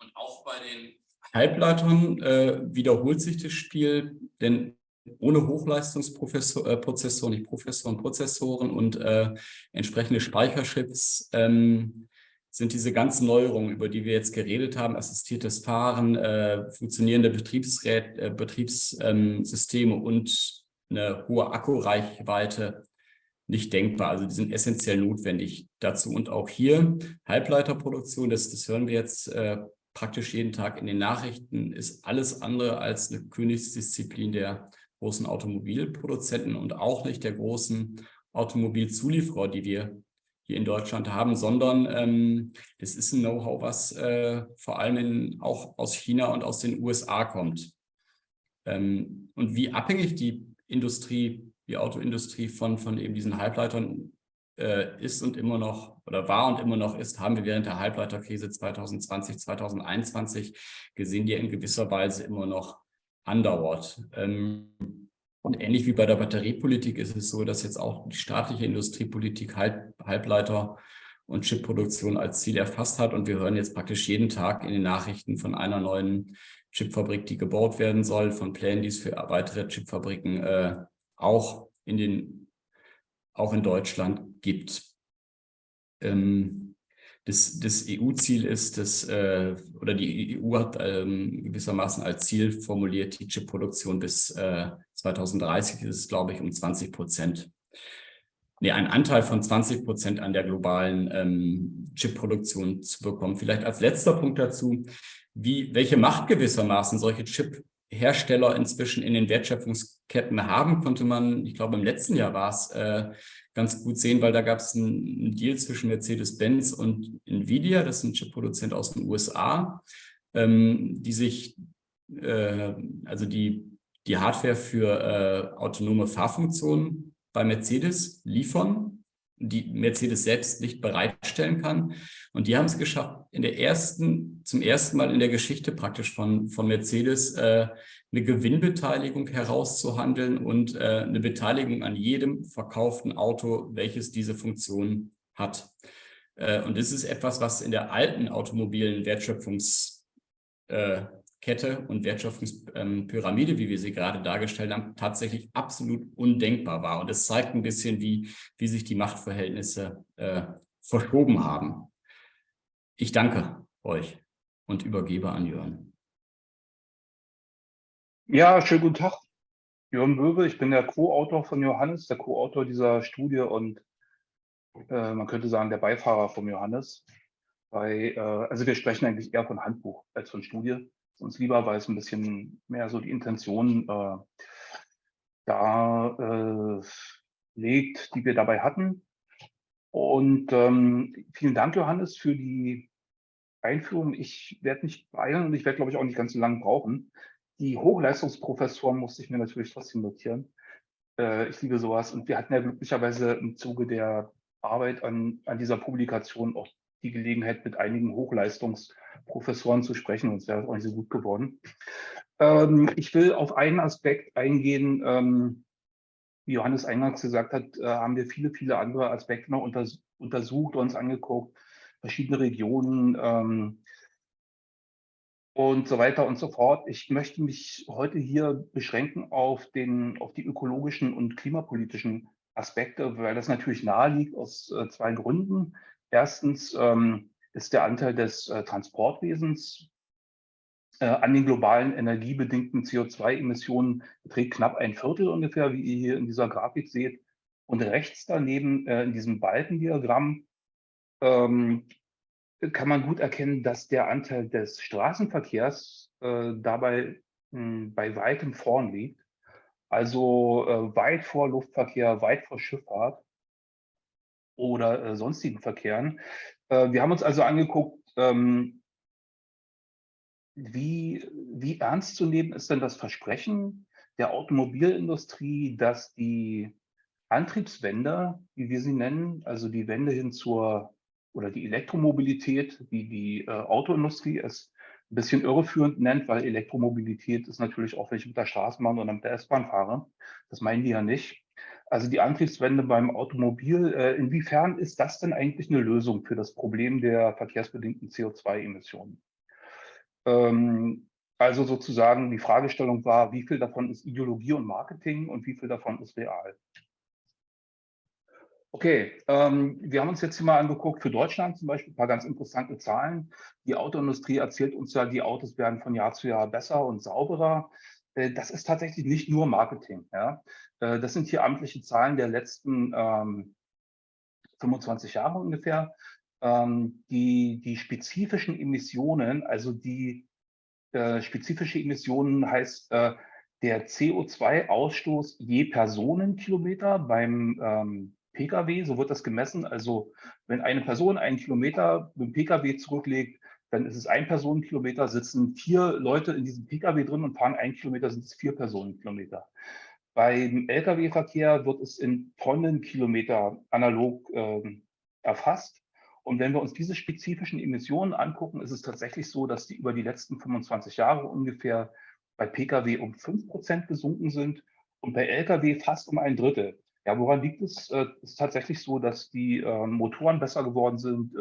und auch bei den Halbleitern äh, wiederholt sich das Spiel, denn ohne Hochleistungsprozessoren, äh, nicht Professoren, Prozessoren und äh, entsprechende Speicherchips ähm, sind diese ganzen Neuerungen, über die wir jetzt geredet haben, assistiertes Fahren, äh, funktionierende Betriebsrät, äh, Betriebssysteme und eine hohe Akkureichweite nicht denkbar. Also die sind essentiell notwendig dazu. Und auch hier Halbleiterproduktion, das, das hören wir jetzt äh, praktisch jeden Tag in den Nachrichten, ist alles andere als eine Königsdisziplin der großen Automobilproduzenten und auch nicht der großen Automobilzulieferer, die wir hier in Deutschland haben, sondern ähm, das ist ein Know-how, was äh, vor allem in, auch aus China und aus den USA kommt. Ähm, und wie abhängig die Industrie, die Autoindustrie von, von eben diesen Halbleitern äh, ist und immer noch oder war und immer noch ist, haben wir während der Halbleiterkrise 2020, 2021 gesehen, die in gewisser Weise immer noch andauert. Ähm, und ähnlich wie bei der Batteriepolitik ist es so, dass jetzt auch die staatliche Industriepolitik Halb Halbleiter und Chipproduktion als Ziel erfasst hat. Und wir hören jetzt praktisch jeden Tag in den Nachrichten von einer neuen Chipfabrik, die gebaut werden soll, von Plänen, die es für weitere Chipfabriken äh, auch in den auch in Deutschland gibt. Ähm, das, das EU-Ziel ist, dass, äh, oder die EU hat ähm, gewissermaßen als Ziel formuliert, die Chipproduktion bis äh, 2030 ist es, glaube ich, um 20 Prozent. Nee, einen Anteil von 20 Prozent an der globalen ähm, Chipproduktion zu bekommen. Vielleicht als letzter Punkt dazu, wie, welche Macht gewissermaßen solche Chip-Hersteller inzwischen in den Wertschöpfungsketten haben, konnte man, ich glaube im letzten Jahr war es, äh, ganz gut sehen, weil da gab es einen Deal zwischen Mercedes-Benz und Nvidia, das ist ein Chip-Produzent aus den USA, ähm, die sich, äh, also die, die Hardware für äh, autonome Fahrfunktionen bei Mercedes liefern, die Mercedes selbst nicht bereitstellen kann. Und die haben es geschafft, in der ersten, zum ersten Mal in der Geschichte praktisch von, von Mercedes äh, eine Gewinnbeteiligung herauszuhandeln und äh, eine Beteiligung an jedem verkauften Auto, welches diese Funktion hat. Äh, und das ist etwas, was in der alten automobilen Äh, und Wertschöpfungspyramide, wie wir sie gerade dargestellt haben, tatsächlich absolut undenkbar war. Und es zeigt ein bisschen, wie, wie sich die Machtverhältnisse äh, verschoben haben. Ich danke euch und übergebe an Jörn. Ja, schönen guten Tag. Jörn Böwe, ich bin der Co-Autor von Johannes, der Co-Autor dieser Studie und äh, man könnte sagen, der Beifahrer von Johannes. Bei, äh, also wir sprechen eigentlich eher von Handbuch als von Studie. Uns lieber, weil es ein bisschen mehr so die Intention äh, da äh, legt, die wir dabei hatten. Und ähm, vielen Dank, Johannes, für die Einführung. Ich werde nicht beeilen und ich werde, glaube ich, auch nicht ganz so lange brauchen. Die Hochleistungsprofessoren musste ich mir natürlich trotzdem notieren. Äh, ich liebe sowas. Und wir hatten ja glücklicherweise im Zuge der Arbeit an, an dieser Publikation auch die Gelegenheit, mit einigen Hochleistungsprofessoren zu sprechen. Es wäre auch nicht so gut geworden. Ähm, ich will auf einen Aspekt eingehen. Ähm, wie Johannes eingangs gesagt hat, äh, haben wir viele, viele andere Aspekte noch unters untersucht, uns angeguckt, verschiedene Regionen, ähm, und so weiter und so fort. Ich möchte mich heute hier beschränken auf, den, auf die ökologischen und klimapolitischen Aspekte, weil das natürlich nahe liegt aus äh, zwei Gründen. Erstens ähm, ist der Anteil des äh, Transportwesens äh, an den globalen energiebedingten CO2-Emissionen beträgt knapp ein Viertel ungefähr, wie ihr hier in dieser Grafik seht. Und rechts daneben äh, in diesem Balkendiagramm ähm, kann man gut erkennen, dass der Anteil des Straßenverkehrs äh, dabei mh, hm, bei weitem vorn liegt. Also äh, weit vor Luftverkehr, weit vor Schifffahrt oder äh, sonstigen Verkehren. Äh, wir haben uns also angeguckt, ähm, wie, wie ernst zu nehmen ist denn das Versprechen der Automobilindustrie, dass die Antriebswende, wie wir sie nennen, also die Wende hin zur oder die Elektromobilität, wie die äh, Autoindustrie es ein bisschen irreführend nennt, weil Elektromobilität ist natürlich auch, wenn ich mit der Straßenbahn oder mit der S-Bahn fahre. Das meinen die ja nicht. Also die Antriebswende beim Automobil, äh, inwiefern ist das denn eigentlich eine Lösung für das Problem der verkehrsbedingten CO2-Emissionen? Ähm, also sozusagen die Fragestellung war, wie viel davon ist Ideologie und Marketing und wie viel davon ist real? Okay, ähm, wir haben uns jetzt hier mal angeguckt, für Deutschland zum Beispiel ein paar ganz interessante Zahlen. Die Autoindustrie erzählt uns ja, die Autos werden von Jahr zu Jahr besser und sauberer. Äh, das ist tatsächlich nicht nur Marketing. Ja? Äh, das sind hier amtliche Zahlen der letzten ähm, 25 Jahre ungefähr. Ähm, die, die spezifischen Emissionen, also die äh, spezifische Emissionen heißt äh, der CO2-Ausstoß je Personenkilometer beim ähm, Pkw, so wird das gemessen. Also wenn eine Person einen Kilometer mit dem Pkw zurücklegt, dann ist es ein Personenkilometer, sitzen vier Leute in diesem Pkw drin und fahren einen Kilometer, sind es vier Personenkilometer. Beim Lkw-Verkehr wird es in Tonnenkilometer analog äh, erfasst. Und wenn wir uns diese spezifischen Emissionen angucken, ist es tatsächlich so, dass die über die letzten 25 Jahre ungefähr bei Pkw um 5 Prozent gesunken sind und bei Lkw fast um ein Drittel. Ja, woran liegt es? Äh, es ist tatsächlich so, dass die äh, Motoren besser geworden sind.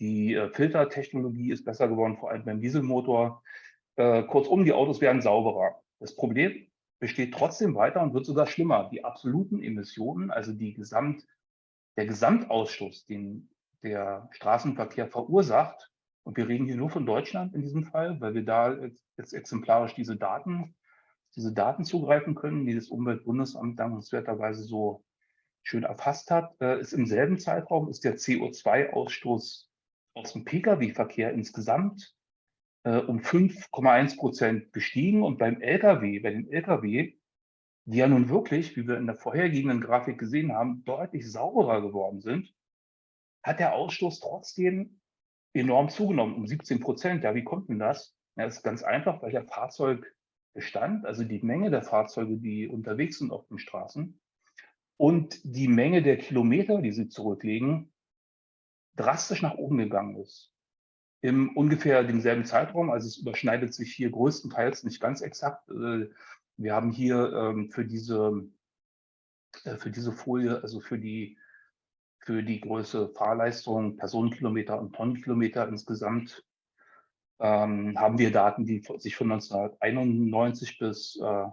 Die äh, Filtertechnologie ist besser geworden, vor allem beim Dieselmotor. Äh, kurzum, die Autos werden sauberer. Das Problem besteht trotzdem weiter und wird sogar schlimmer. Die absoluten Emissionen, also die Gesamt, der Gesamtausstoß, den der Straßenverkehr verursacht, und wir reden hier nur von Deutschland in diesem Fall, weil wir da jetzt exemplarisch diese Daten diese Daten zugreifen können, die das Umweltbundesamt dankenswerterweise so schön erfasst hat, äh, ist im selben Zeitraum ist der CO2-Ausstoß aus dem Pkw-Verkehr insgesamt äh, um 5,1 Prozent gestiegen und beim Lkw, bei den Lkw, die ja nun wirklich, wie wir in der vorhergehenden Grafik gesehen haben, deutlich sauberer geworden sind, hat der Ausstoß trotzdem enorm zugenommen, um 17 Prozent. Ja, wie kommt denn das? Ja, das ist ganz einfach, weil der Fahrzeug Bestand, also die Menge der Fahrzeuge, die unterwegs sind auf den Straßen und die Menge der Kilometer, die sie zurücklegen, drastisch nach oben gegangen ist. Im ungefähr demselben Zeitraum, also es überschneidet sich hier größtenteils nicht ganz exakt. Äh, wir haben hier ähm, für diese, äh, für diese Folie, also für die, für die Größe Fahrleistung, Personenkilometer und Tonnenkilometer insgesamt ähm, haben wir Daten, die sich von 1991 bis äh,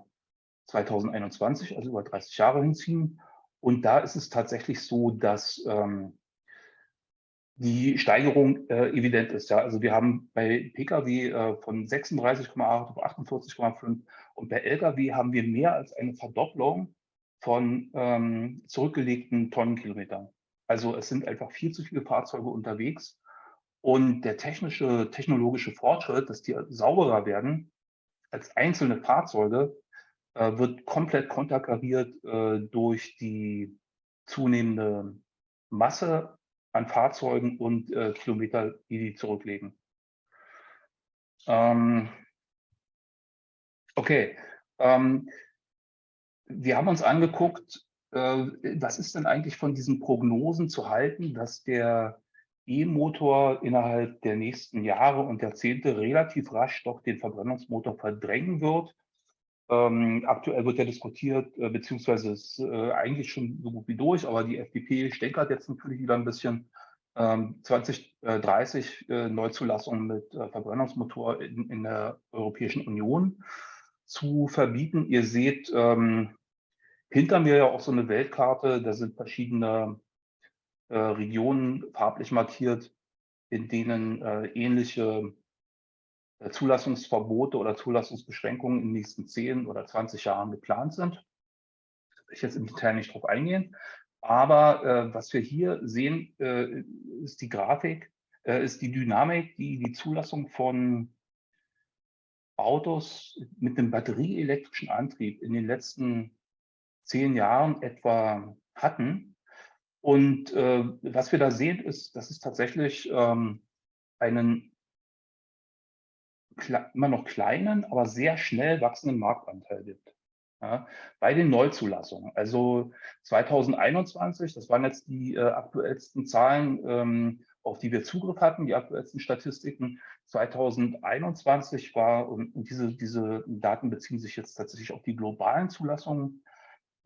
2021, also über 30 Jahre hinziehen. Und da ist es tatsächlich so, dass ähm, die Steigerung äh, evident ist. Ja. Also wir haben bei Pkw äh, von 36,8 auf 48,5 und bei Lkw haben wir mehr als eine Verdopplung von ähm, zurückgelegten Tonnenkilometern. Also es sind einfach viel zu viele Fahrzeuge unterwegs und der technische, technologische Fortschritt, dass die sauberer werden als einzelne Fahrzeuge, äh, wird komplett konterkariert äh, durch die zunehmende Masse an Fahrzeugen und äh, Kilometer, die die zurücklegen. Ähm, okay, ähm, wir haben uns angeguckt, äh, was ist denn eigentlich von diesen Prognosen zu halten, dass der E-Motor innerhalb der nächsten Jahre und Jahrzehnte relativ rasch doch den Verbrennungsmotor verdrängen wird. Ähm, aktuell wird ja diskutiert, äh, beziehungsweise ist äh, eigentlich schon so gut wie durch, aber die FDP stänkert jetzt natürlich wieder ein bisschen. Ähm, 2030 äh, Neuzulassung mit äh, Verbrennungsmotor in, in, der Europäischen Union zu verbieten. Ihr seht ähm, hinter mir ja auch so eine Weltkarte, da sind verschiedene äh, Regionen farblich markiert, in denen äh, ähnliche äh, Zulassungsverbote oder Zulassungsbeschränkungen in den nächsten 10 oder 20 Jahren geplant sind. Da will ich jetzt im Detail nicht drauf eingehen. Aber äh, was wir hier sehen, äh, ist die Grafik, äh, ist die Dynamik, die die Zulassung von Autos mit einem batterieelektrischen Antrieb in den letzten zehn Jahren etwa hatten. Und äh, was wir da sehen, ist, dass es tatsächlich ähm, einen immer noch kleinen, aber sehr schnell wachsenden Marktanteil gibt. Ja, bei den Neuzulassungen. Also 2021, das waren jetzt die äh, aktuellsten Zahlen, ähm, auf die wir Zugriff hatten, die aktuellsten Statistiken. 2021 war, und diese, diese Daten beziehen sich jetzt tatsächlich auf die globalen Zulassungen,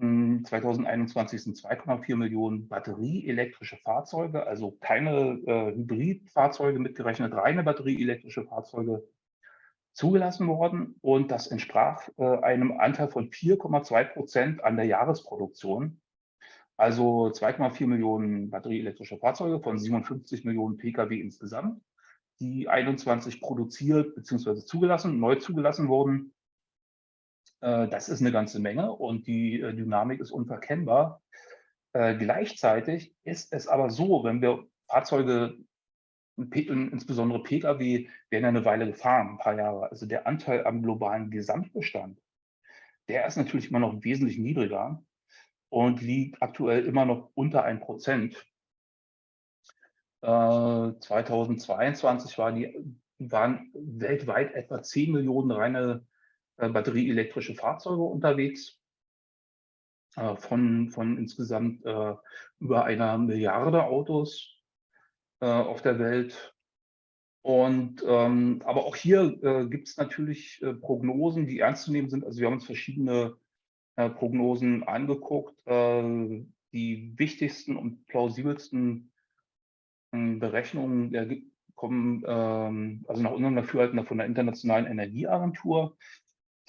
2021 hm, sind 2,4 Millionen batterieelektrische Fahrzeuge, also keine äh, Hybridfahrzeuge mitgerechnet, reine batterieelektrische Fahrzeuge zugelassen worden. Und das entsprach äh, einem Anteil von 4,2 Prozent an der Jahresproduktion. Also 2,4 Millionen batterieelektrische Fahrzeuge von 57 Millionen Pkw insgesamt, die 21 produziert bzw. zugelassen, neu zugelassen wurden. Äh, das ist eine ganze Menge und die äh, Dynamik ist unverkennbar. Äh, gleichzeitig ist es aber so, wenn wir Fahrzeuge, insbesondere Pkw, werden eine Weile gefahren, ein paar Jahre. Also der Anteil am globalen Gesamtbestand, der ist natürlich immer noch wesentlich niedriger und liegt aktuell immer noch unter 1 Prozent. 2022 war die, waren weltweit etwa 10 Millionen reine äh, batterieelektrische Fahrzeuge unterwegs äh, von, von insgesamt äh, über einer Milliarde Autos auf der Welt. Und ähm, aber auch hier äh, gibt es natürlich äh, Prognosen, die ernst zu nehmen sind. Also wir haben uns verschiedene äh, Prognosen angeguckt. die wichtigsten und plausibelsten hm, Berechnungen kommen ähm, also nach unserem Dafürhalten von der Internationalen Energieagentur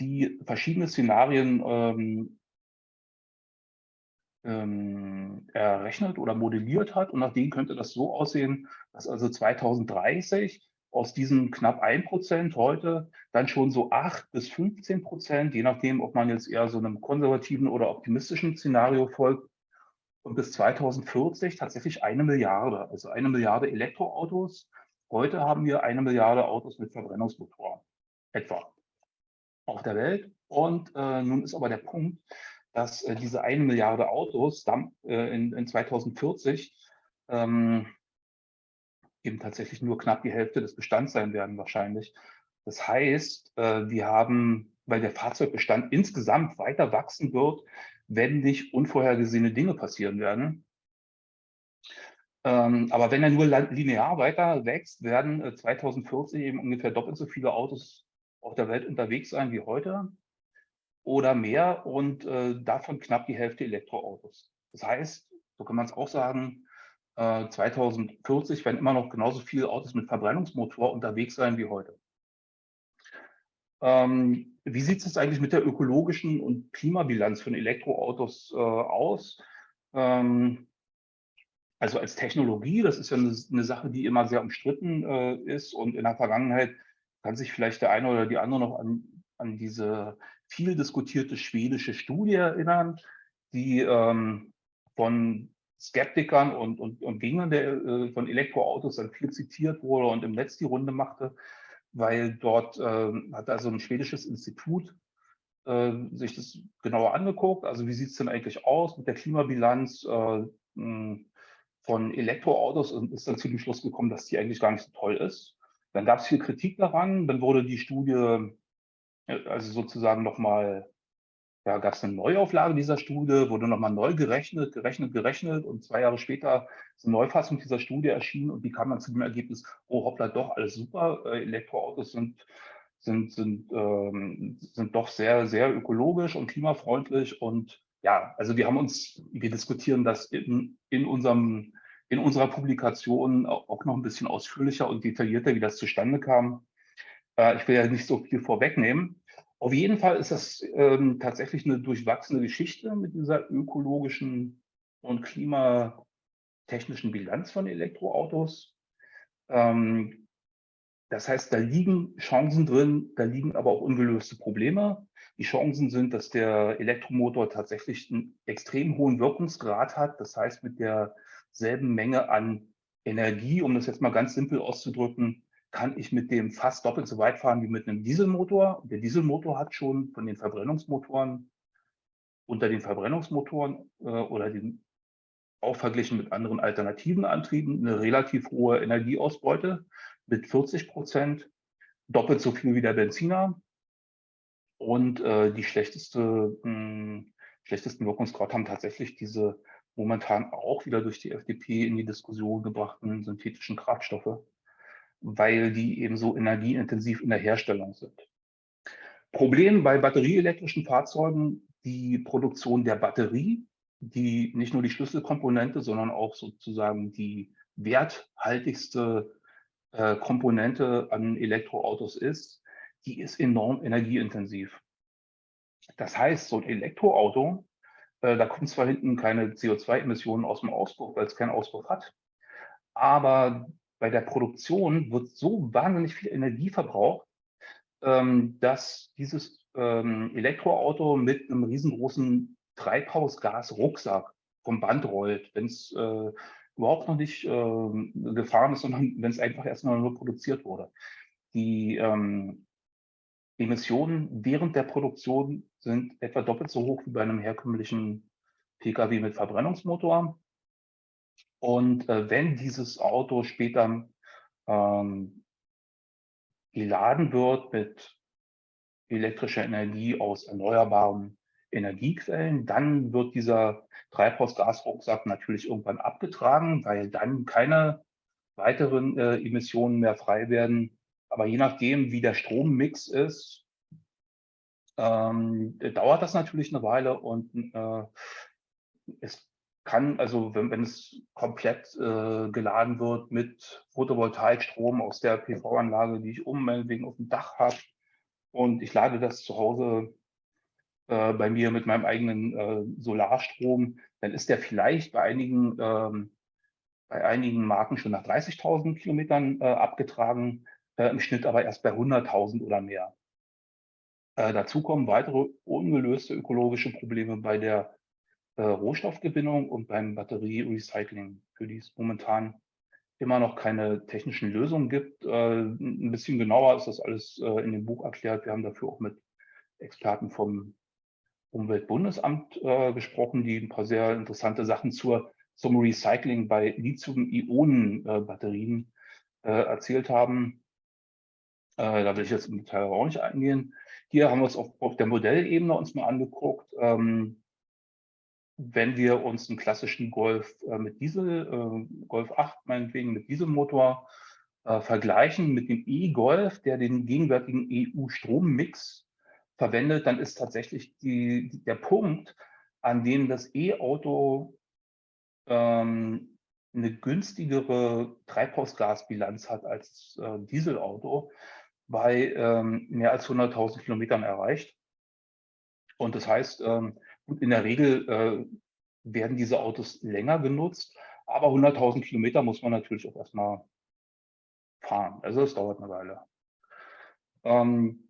die verschiedene Szenarien ähm, ähm, errechnet oder modelliert hat. Und nach denen könnte das so aussehen, dass also 2030 aus diesen knapp 1 Prozent heute dann schon so 8 bis 15 Prozent, je nachdem, ob man jetzt eher so einem konservativen oder optimistischen Szenario folgt, und bis 2040 tatsächlich eine Milliarde, also eine Milliarde Elektroautos. Heute haben wir eine Milliarde Autos mit Verbrennungsmotor, etwa auf der Welt. Und äh, nun ist aber der Punkt, dass äh, diese eine Milliarde Autos dann, äh, in, in 2040 ähm, eben tatsächlich nur knapp die Hälfte des Bestands sein werden wahrscheinlich. Das heißt, äh, wir haben, weil der Fahrzeugbestand insgesamt weiter wachsen wird, wenn nicht unvorhergesehene Dinge passieren werden. Ähm, aber wenn er nur linear weiter wächst, werden 2040 äh, eben ungefähr doppelt so viele Autos auf der Welt unterwegs sein wie heute oder mehr und äh, davon knapp die Hälfte Elektroautos. Das heißt, so kann man es auch sagen, äh, 2040 werden immer noch genauso viele Autos mit Verbrennungsmotor unterwegs sein wie heute. Ähm, wie sieht es eigentlich mit der ökologischen und Klimabilanz von Elektroautos äh, aus? Ähm, also als Technologie, das ist ja eine, eine Sache, die immer sehr umstritten äh, ist und in der Vergangenheit kann sich vielleicht der eine oder die andere noch an, an diese viel diskutierte schwedische Studie erinnern, die ähm, von Skeptikern und, und, und Gegnern der, äh, von Elektroautos dann viel zitiert wurde und im Netz die Runde machte, weil dort äh, hat also ein schwedisches Institut äh, sich das genauer angeguckt. Also wie sieht es denn eigentlich aus mit der Klimabilanz äh, von Elektroautos und ist dann zu dem Schluss gekommen, dass die eigentlich gar nicht so toll ist. Dann gab es viel Kritik daran, dann wurde die Studie, also sozusagen nochmal, ja, gab es eine Neuauflage dieser Studie, wurde nochmal neu gerechnet, gerechnet, gerechnet und zwei Jahre später ist eine Neufassung dieser Studie erschienen und die kam dann zu dem Ergebnis, oh hoppla, doch, alles super, äh, Elektroautos sind, sind, sind, ähm, sind doch sehr, sehr ökologisch und klimafreundlich und ja, also wir haben uns, wir diskutieren das in, in unserem in unserer Publikation auch noch ein bisschen ausführlicher und detaillierter, wie das zustande kam. Äh, ich will ja nicht so viel vorwegnehmen. Auf jeden Fall ist das ähm, tatsächlich eine durchwachsene Geschichte mit dieser ökologischen und klimatechnischen Bilanz von Elektroautos. Ähm, das heißt, da liegen Chancen drin, da liegen aber auch ungelöste Probleme. Die Chancen sind, dass der Elektromotor tatsächlich einen extrem hohen Wirkungsgrad hat. Das heißt, mit derselben Menge an Energie, um das jetzt mal ganz simpel auszudrücken, kann ich mit dem fast doppelt so weit fahren wie mit einem Dieselmotor. Der Dieselmotor hat schon von den Verbrennungsmotoren unter den Verbrennungsmotoren äh, oder den auch verglichen mit anderen alternativen Antrieben eine relativ hohe Energieausbeute mit 40 Prozent, doppelt so viel wie der Benziner. Und äh, die schlechteste, mh, hm, schlechtesten Wirkungsgrad haben tatsächlich diese momentan auch wieder durch die FDP in die Diskussion gebrachten synthetischen Kraftstoffe, weil die eben so energieintensiv in der Herstellung sind. Problem bei batterieelektrischen Fahrzeugen, die Produktion der Batterie, die nicht nur die Schlüsselkomponente, sondern auch sozusagen die werthaltigste äh, Komponente an Elektroautos ist, die ist enorm energieintensiv. Das heißt, so ein Elektroauto, äh, da kommen zwar hinten keine CO2-Emissionen aus dem Auspuff, weil es keinen Auspuff hat, aber bei der Produktion wird so wahnsinnig viel Energie verbraucht, ähm, dass dieses ähm, Elektroauto mit einem riesengroßen Treibhausgas-Rucksack vom Band rollt, wenn es äh, überhaupt noch nicht äh, gefahren ist, sondern wenn es einfach erst mal nur produziert wurde. Die ähm, Emissionen während der Produktion sind etwa doppelt so hoch wie bei einem herkömmlichen Pkw mit Verbrennungsmotor. Und äh, wenn dieses Auto später ähm, geladen wird mit elektrischer Energie aus erneuerbaren Energiequellen, dann wird dieser Treibhausgasrucksack natürlich irgendwann abgetragen, weil dann keine weiteren äh, Emissionen mehr frei werden. Aber je nachdem, wie der Strommix ist, ähm, dauert das natürlich eine Weile und äh, es kann, also wenn, wenn es komplett äh, geladen wird mit Photovoltaikstrom aus der PV-Anlage, die ich oben meinetwegen auf dem Dach habe und ich lade das zu Hause äh, bei mir mit meinem eigenen äh, Solarstrom, dann ist der vielleicht bei einigen, ähm, bei einigen Marken schon nach 30.000 Kilometern äh, abgetragen, äh, im Schnitt aber erst bei 100.000 oder mehr. Äh, dazu kommen weitere ungelöste ökologische Probleme bei der äh, Rohstoffgewinnung und beim Batterierecycling, für die es momentan immer noch keine technischen Lösungen gibt. ein bisschen genauer ist das alles in dem Buch erklärt. Wir haben dafür auch mit Experten vom Umweltbundesamt äh, gesprochen, die ein paar sehr interessante Sachen zur, zum Recycling bei Lithium-Ionen-Batterien äh, erzählt haben. Äh, da will ich jetzt im Detail auch nicht eingehen. Hier haben wir uns auf, auf der Modellebene uns mal angeguckt. Ähm, wenn wir uns einen klassischen Golf äh, mit Diesel, äh, Golf 8 meinetwegen mit Dieselmotor äh, vergleichen mit dem E-Golf, der den gegenwärtigen EU-Strommix verwendet, dann ist tatsächlich die, der Punkt, an dem das E-Auto ähm, eine günstigere Treibhausgasbilanz hat als äh, Dieselauto, bei ähm, mehr als 100.000 Kilometern erreicht. Und das heißt, ähm, in der Regel äh, werden diese Autos länger genutzt, aber 100.000 Kilometer muss man natürlich auch erstmal fahren. Also es dauert eine Weile. Ähm,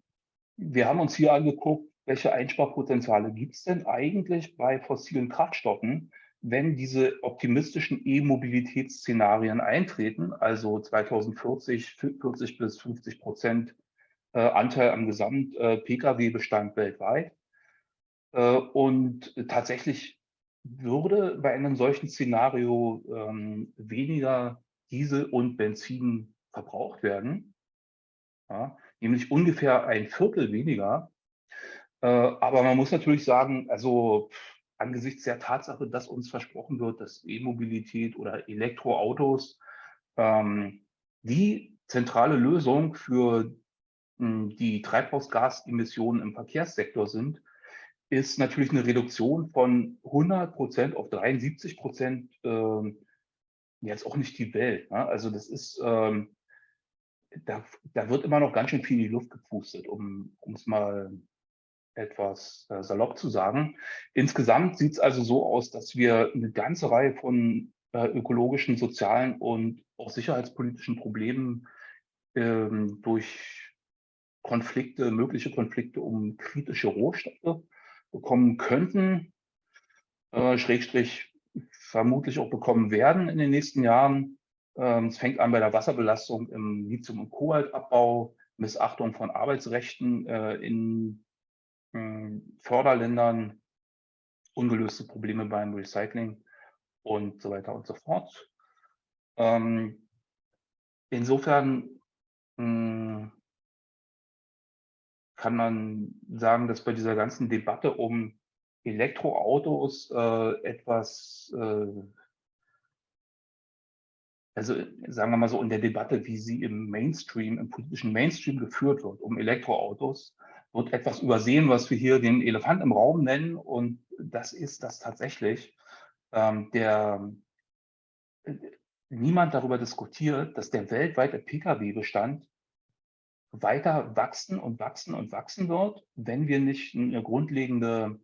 wir haben uns hier angeguckt, welche Einsparpotenziale gibt es denn eigentlich bei fossilen Kraftstoffen, wenn diese optimistischen E-Mobilitätsszenarien eintreten, also 2040 40 bis 50 Prozent äh, Anteil am Gesamt-Pkw-Bestand äh, weltweit. Äh, und tatsächlich würde bei einem solchen Szenario ähm, weniger Diesel und Benzin verbraucht werden. Ja, nämlich ungefähr ein Viertel weniger. Äh, aber man muss natürlich sagen, also angesichts der Tatsache, dass uns versprochen wird, dass E-Mobilität oder Elektroautos ähm, die zentrale Lösung für hm, die Treibhausgasemissionen im Verkehrssektor sind, ist natürlich eine Reduktion von 100 Prozent auf 73 Prozent äh, jetzt auch nicht die Welt. Ne? Also das ist, ähm, da, da wird immer noch ganz schön viel in die Luft gepustet, um es mal etwas äh, salopp zu sagen. Insgesamt sieht es also so aus, dass wir eine ganze Reihe von äh, ökologischen, sozialen und auch sicherheitspolitischen Problemen ähm, durch Konflikte, mögliche Konflikte um kritische Rohstoffe bekommen könnten, äh, Schrägstrich vermutlich auch bekommen werden in den nächsten Jahren. Ähm, es fängt an bei der Wasserbelastung im Lithium- und Kobaltabbau, Missachtung von Arbeitsrechten äh, in äh, Förderländern, ungelöste Probleme beim Recycling und so weiter und so fort. Ähm, insofern mh, hm, kann man sagen, dass bei dieser ganzen Debatte um Elektroautos äh, etwas, äh, also sagen wir mal so in der Debatte, wie sie im Mainstream, im politischen Mainstream geführt wird, um Elektroautos, wird etwas übersehen, was wir hier den Elefant im Raum nennen. Und das ist das tatsächlich. Ähm, der, äh, niemand darüber diskutiert, dass der weltweite Pkw-Bestand weiter wachsen und wachsen und wachsen wird, wenn wir nicht eine grundlegende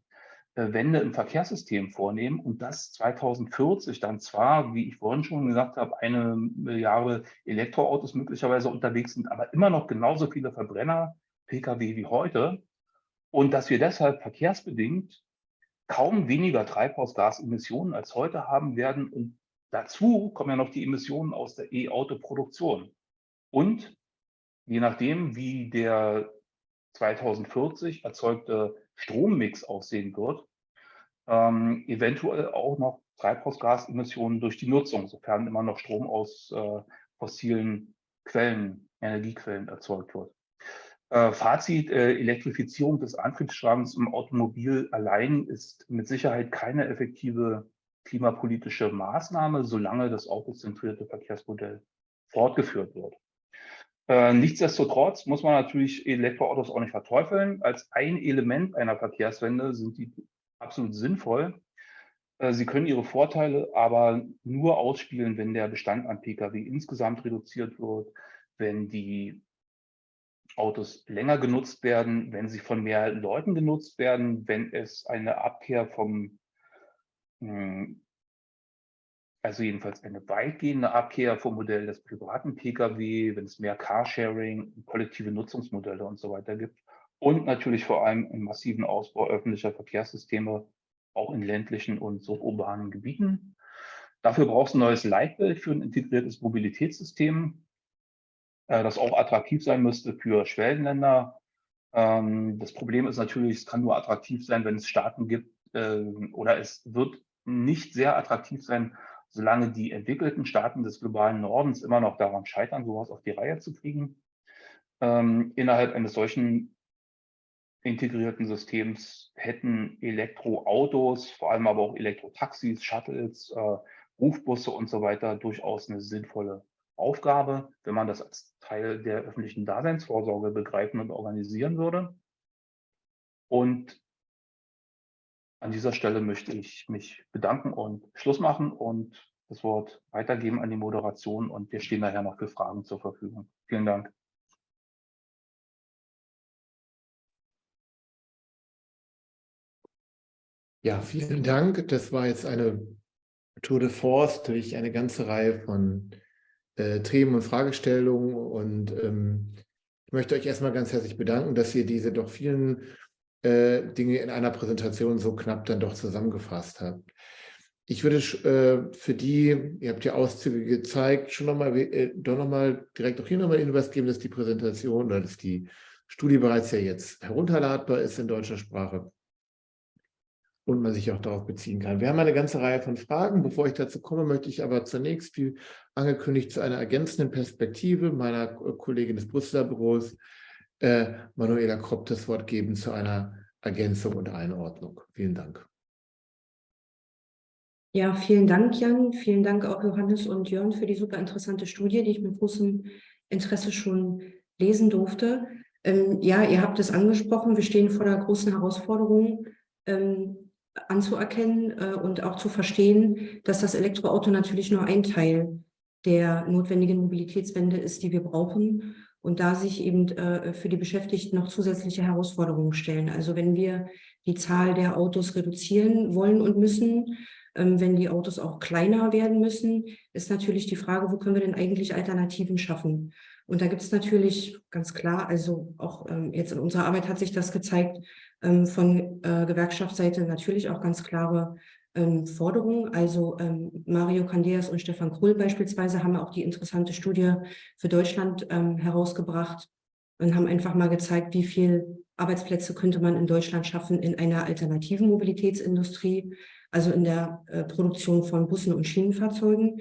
äh, Wende im Verkehrssystem vornehmen und das 2040 dann zwar, wie ich vorhin schon gesagt habe, eine Milliarde Elektroautos möglicherweise unterwegs sind, aber immer noch genauso viele Verbrenner, Pkw wie heute und dass wir deshalb verkehrsbedingt kaum weniger Treibhausgasemissionen als heute haben werden und dazu kommen ja noch die Emissionen aus der E-Auto-Produktion. Und je nachdem, wie der 2040 erzeugte Strommix aussehen wird, ähm, eventuell auch noch Treibhausgasemissionen durch die Nutzung, sofern immer noch Strom aus äh, fossilen Quellen, Energiequellen erzeugt wird. Äh, Fazit, äh, Elektrifizierung des Antriebsstrangs im Automobil allein ist mit Sicherheit keine effektive klimapolitische Maßnahme, solange das autozentrierte Verkehrsmodell fortgeführt wird. Äh, nichtsdestotrotz muss man natürlich Elektroautos auch nicht verteufeln. Als ein Element einer Verkehrswende sind die absolut sinnvoll. Äh, sie können ihre Vorteile aber nur ausspielen, wenn der Bestand an Pkw insgesamt reduziert wird, wenn die Autos länger genutzt werden, wenn sie von mehr Leuten genutzt werden, wenn es eine Abkehr vom hm, also jedenfalls eine weitgehende Abkehr vom Modell des privaten Pkw, wenn es mehr Carsharing, kollektive Nutzungsmodelle und so weiter gibt. Und natürlich vor allem einen massiven Ausbau öffentlicher Verkehrssysteme, auch in ländlichen und suburbanen Gebieten. Dafür braucht es ein neues Leitbild für ein integriertes Mobilitätssystem, äh, das auch attraktiv sein müsste für Schwellenländer. Ähm, das Problem ist natürlich, es kann nur attraktiv sein, wenn es Staaten gibt, äh, oder es wird nicht sehr attraktiv sein, solange die entwickelten Staaten des globalen Nordens immer noch daran scheitern, sowas auf die Reihe zu kriegen. Ähm, innerhalb eines solchen integrierten Systems hätten Elektroautos, vor allem aber auch Elektrotaxis, Shuttles, äh, Rufbusse und so weiter durchaus eine sinnvolle Aufgabe, wenn man das als Teil der öffentlichen Daseinsvorsorge begreifen und organisieren würde. Und an dieser Stelle möchte ich mich bedanken und Schluss machen und das Wort weitergeben an die Moderation und wir stehen nachher noch für Fragen zur Verfügung. Vielen Dank. Ja, vielen Dank. Das war jetzt eine Tour de Force durch eine ganze Reihe von äh, Themen und Fragestellungen und ähm, ich möchte euch erstmal ganz herzlich bedanken, dass ihr diese doch vielen äh, Dinge in einer Präsentation so knapp dann doch zusammengefasst habt. Ich würde äh, für die, ihr habt ja Auszüge gezeigt, schon nochmal äh, doch direkt auch hier nochmal Hinweis geben, dass die Präsentation oder dass die Studie bereits ja jetzt herunterladbar ist in deutscher Sprache und man sich auch darauf beziehen kann. Wir haben eine ganze Reihe von Fragen. Bevor ich dazu komme, möchte ich aber zunächst, wie angekündigt, zu einer ergänzenden Perspektive meiner Kollegin des Brüsseler Büros äh, Manuela Kropp das Wort geben zu einer Ergänzung und Einordnung. Vielen Dank. Ja, vielen Dank, Jan. Vielen Dank auch Johannes und Jörn für die super interessante Studie, die ich mit großem Interesse schon lesen durfte. Ähm, ja, ihr habt es angesprochen, wir stehen vor einer großen Herausforderung ähm, anzuerkennen äh, und auch zu verstehen, dass das Elektroauto natürlich nur ein Teil der notwendigen Mobilitätswende ist, die wir brauchen und da sich eben äh, für die Beschäftigten noch zusätzliche Herausforderungen stellen. Also wenn wir die Zahl der Autos reduzieren wollen und müssen, ähm, wenn die Autos auch kleiner werden müssen, ist natürlich die Frage, wo können wir denn eigentlich Alternativen schaffen? Und da gibt es natürlich ganz klar, also auch ähm, jetzt in unserer Arbeit hat sich das gezeigt, ähm, von äh, Gewerkschaftsseite natürlich auch ganz klare ähm, Forderungen. Also ähm, Mario Candeas und Stefan Krull beispielsweise haben auch die interessante Studie für Deutschland ähm, herausgebracht und haben einfach mal gezeigt, wie viel Arbeitsplätze könnte man in Deutschland schaffen in einer alternativen Mobilitätsindustrie, also in der äh, Produktion von Bussen und Schienenfahrzeugen.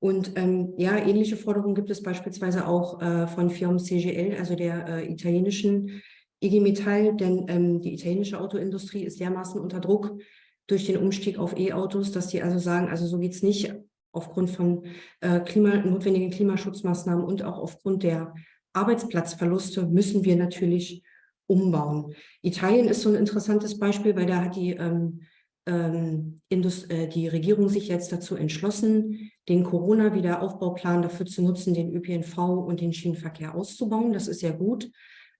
Und ähm, ja, ähnliche Forderungen gibt es beispielsweise auch äh, von Firmen CGL, also der äh, italienischen IG Metall, denn ähm, die italienische Autoindustrie ist dermaßen unter Druck durch den Umstieg auf E-Autos, dass die also sagen, also so geht es nicht aufgrund von äh, Klima, notwendigen Klimaschutzmaßnahmen und auch aufgrund der Arbeitsplatzverluste müssen wir natürlich umbauen. Italien ist so ein interessantes Beispiel, weil da hat die ähm, ähm, äh, die Regierung sich jetzt dazu entschlossen, den Corona-Wiederaufbauplan dafür zu nutzen, den ÖPNV und den Schienenverkehr auszubauen. Das ist ja gut.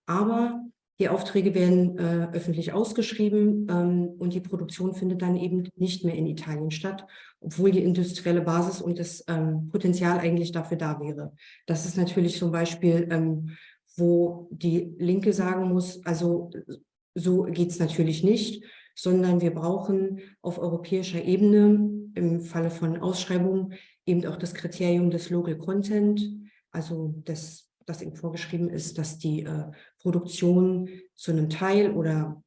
Aber die Aufträge werden äh, öffentlich ausgeschrieben ähm, und die Produktion findet dann eben nicht mehr in Italien statt, obwohl die industrielle Basis und das ähm, Potenzial eigentlich dafür da wäre. Das ist natürlich ein Beispiel, ähm, wo die Linke sagen muss, also so geht es natürlich nicht sondern wir brauchen auf europäischer Ebene im Falle von Ausschreibungen eben auch das Kriterium des Local Content, also das, das eben vorgeschrieben ist, dass die äh, Produktion zu einem Teil oder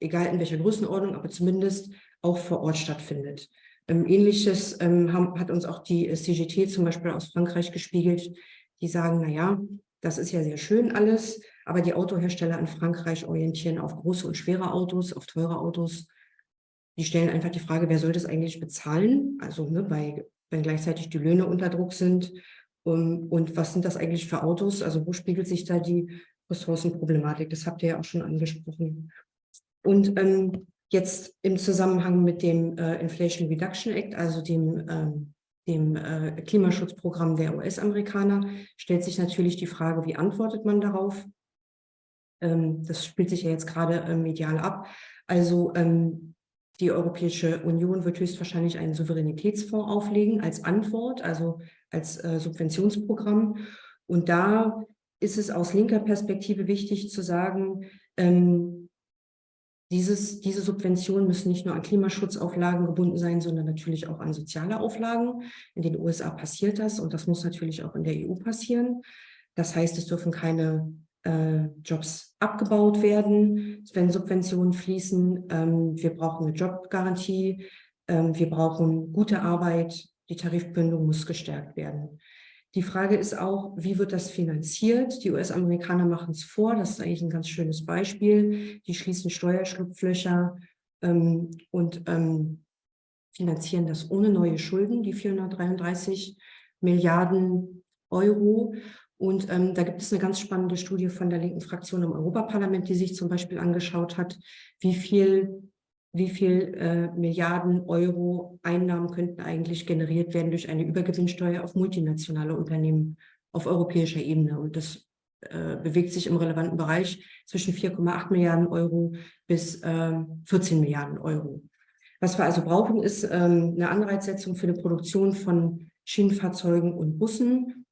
egal in welcher Größenordnung, aber zumindest auch vor Ort stattfindet. Ähm, Ähnliches ähm, haben, hat uns auch die CGT zum Beispiel aus Frankreich gespiegelt, die sagen, naja, das ist ja sehr schön alles, aber die Autohersteller in Frankreich orientieren auf große und schwere Autos, auf teure Autos. Die stellen einfach die Frage, wer soll das eigentlich bezahlen? Also ne, bei, wenn gleichzeitig die Löhne unter Druck sind. Um, und was sind das eigentlich für Autos? Also wo spiegelt sich da die Ressourcenproblematik? Das habt ihr ja auch schon angesprochen. Und ähm, jetzt im Zusammenhang mit dem äh, Inflation Reduction Act, also dem ähm, dem äh, Klimaschutzprogramm der US-Amerikaner, stellt sich natürlich die Frage, wie antwortet man darauf? Ähm, das spielt sich ja jetzt gerade äh, medial ab. Also ähm, die Europäische Union wird höchstwahrscheinlich einen Souveränitätsfonds auflegen als Antwort, also als äh, Subventionsprogramm. Und da ist es aus linker Perspektive wichtig zu sagen, ähm, dieses, diese Subventionen müssen nicht nur an Klimaschutzauflagen gebunden sein, sondern natürlich auch an soziale Auflagen. In den USA passiert das und das muss natürlich auch in der EU passieren. Das heißt, es dürfen keine äh, Jobs abgebaut werden, wenn Subventionen fließen. Ähm, wir brauchen eine Jobgarantie, ähm, wir brauchen gute Arbeit, die Tarifbindung muss gestärkt werden. Die Frage ist auch, wie wird das finanziert? Die US-Amerikaner machen es vor, das ist eigentlich ein ganz schönes Beispiel. Die schließen Steuerschlupflöcher ähm, und ähm, finanzieren das ohne neue Schulden, die 433 Milliarden Euro. Und ähm, da gibt es eine ganz spannende Studie von der linken Fraktion im Europaparlament, die sich zum Beispiel angeschaut hat, wie viel wie viel äh, Milliarden Euro Einnahmen könnten eigentlich generiert werden durch eine Übergewinnsteuer auf multinationale Unternehmen auf europäischer Ebene. Und das äh, bewegt sich im relevanten Bereich zwischen 4,8 Milliarden Euro bis äh, 14 Milliarden Euro. Was wir also brauchen, ist ähm, eine Anreizsetzung für eine Produktion von Schienenfahrzeugen und Bussen.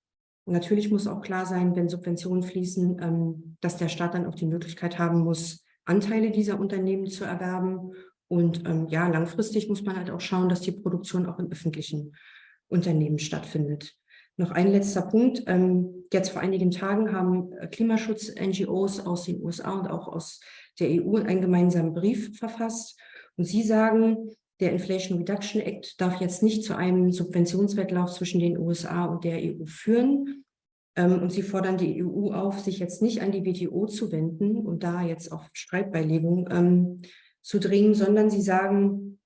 Natürlich muss auch klar sein, wenn Subventionen fließen, ähm, dass der Staat dann auch die Möglichkeit haben muss, Anteile dieser Unternehmen zu erwerben und ähm, ja, langfristig muss man halt auch schauen, dass die Produktion auch in öffentlichen Unternehmen stattfindet. Noch ein letzter Punkt. Ähm, jetzt vor einigen Tagen haben äh, Klimaschutz-NGOs aus den USA und auch aus der EU einen gemeinsamen Brief verfasst. Und sie sagen, der Inflation Reduction Act darf jetzt nicht zu einem Subventionswettlauf zwischen den USA und der EU führen. Ähm, und sie fordern die EU auf, sich jetzt nicht an die WTO zu wenden und da jetzt auf Streitbeilegung ähm, zu dringen, sondern sie sagen,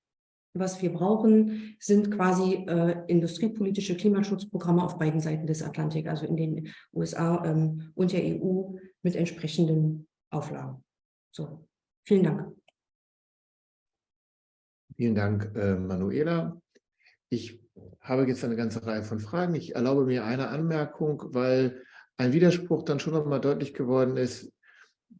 was wir brauchen, sind quasi äh, industriepolitische Klimaschutzprogramme auf beiden Seiten des Atlantik, also in den USA ähm, und der EU mit entsprechenden Auflagen. So, vielen Dank. Vielen Dank, äh, Manuela. Ich habe jetzt eine ganze Reihe von Fragen. Ich erlaube mir eine Anmerkung, weil ein Widerspruch dann schon noch mal deutlich geworden ist,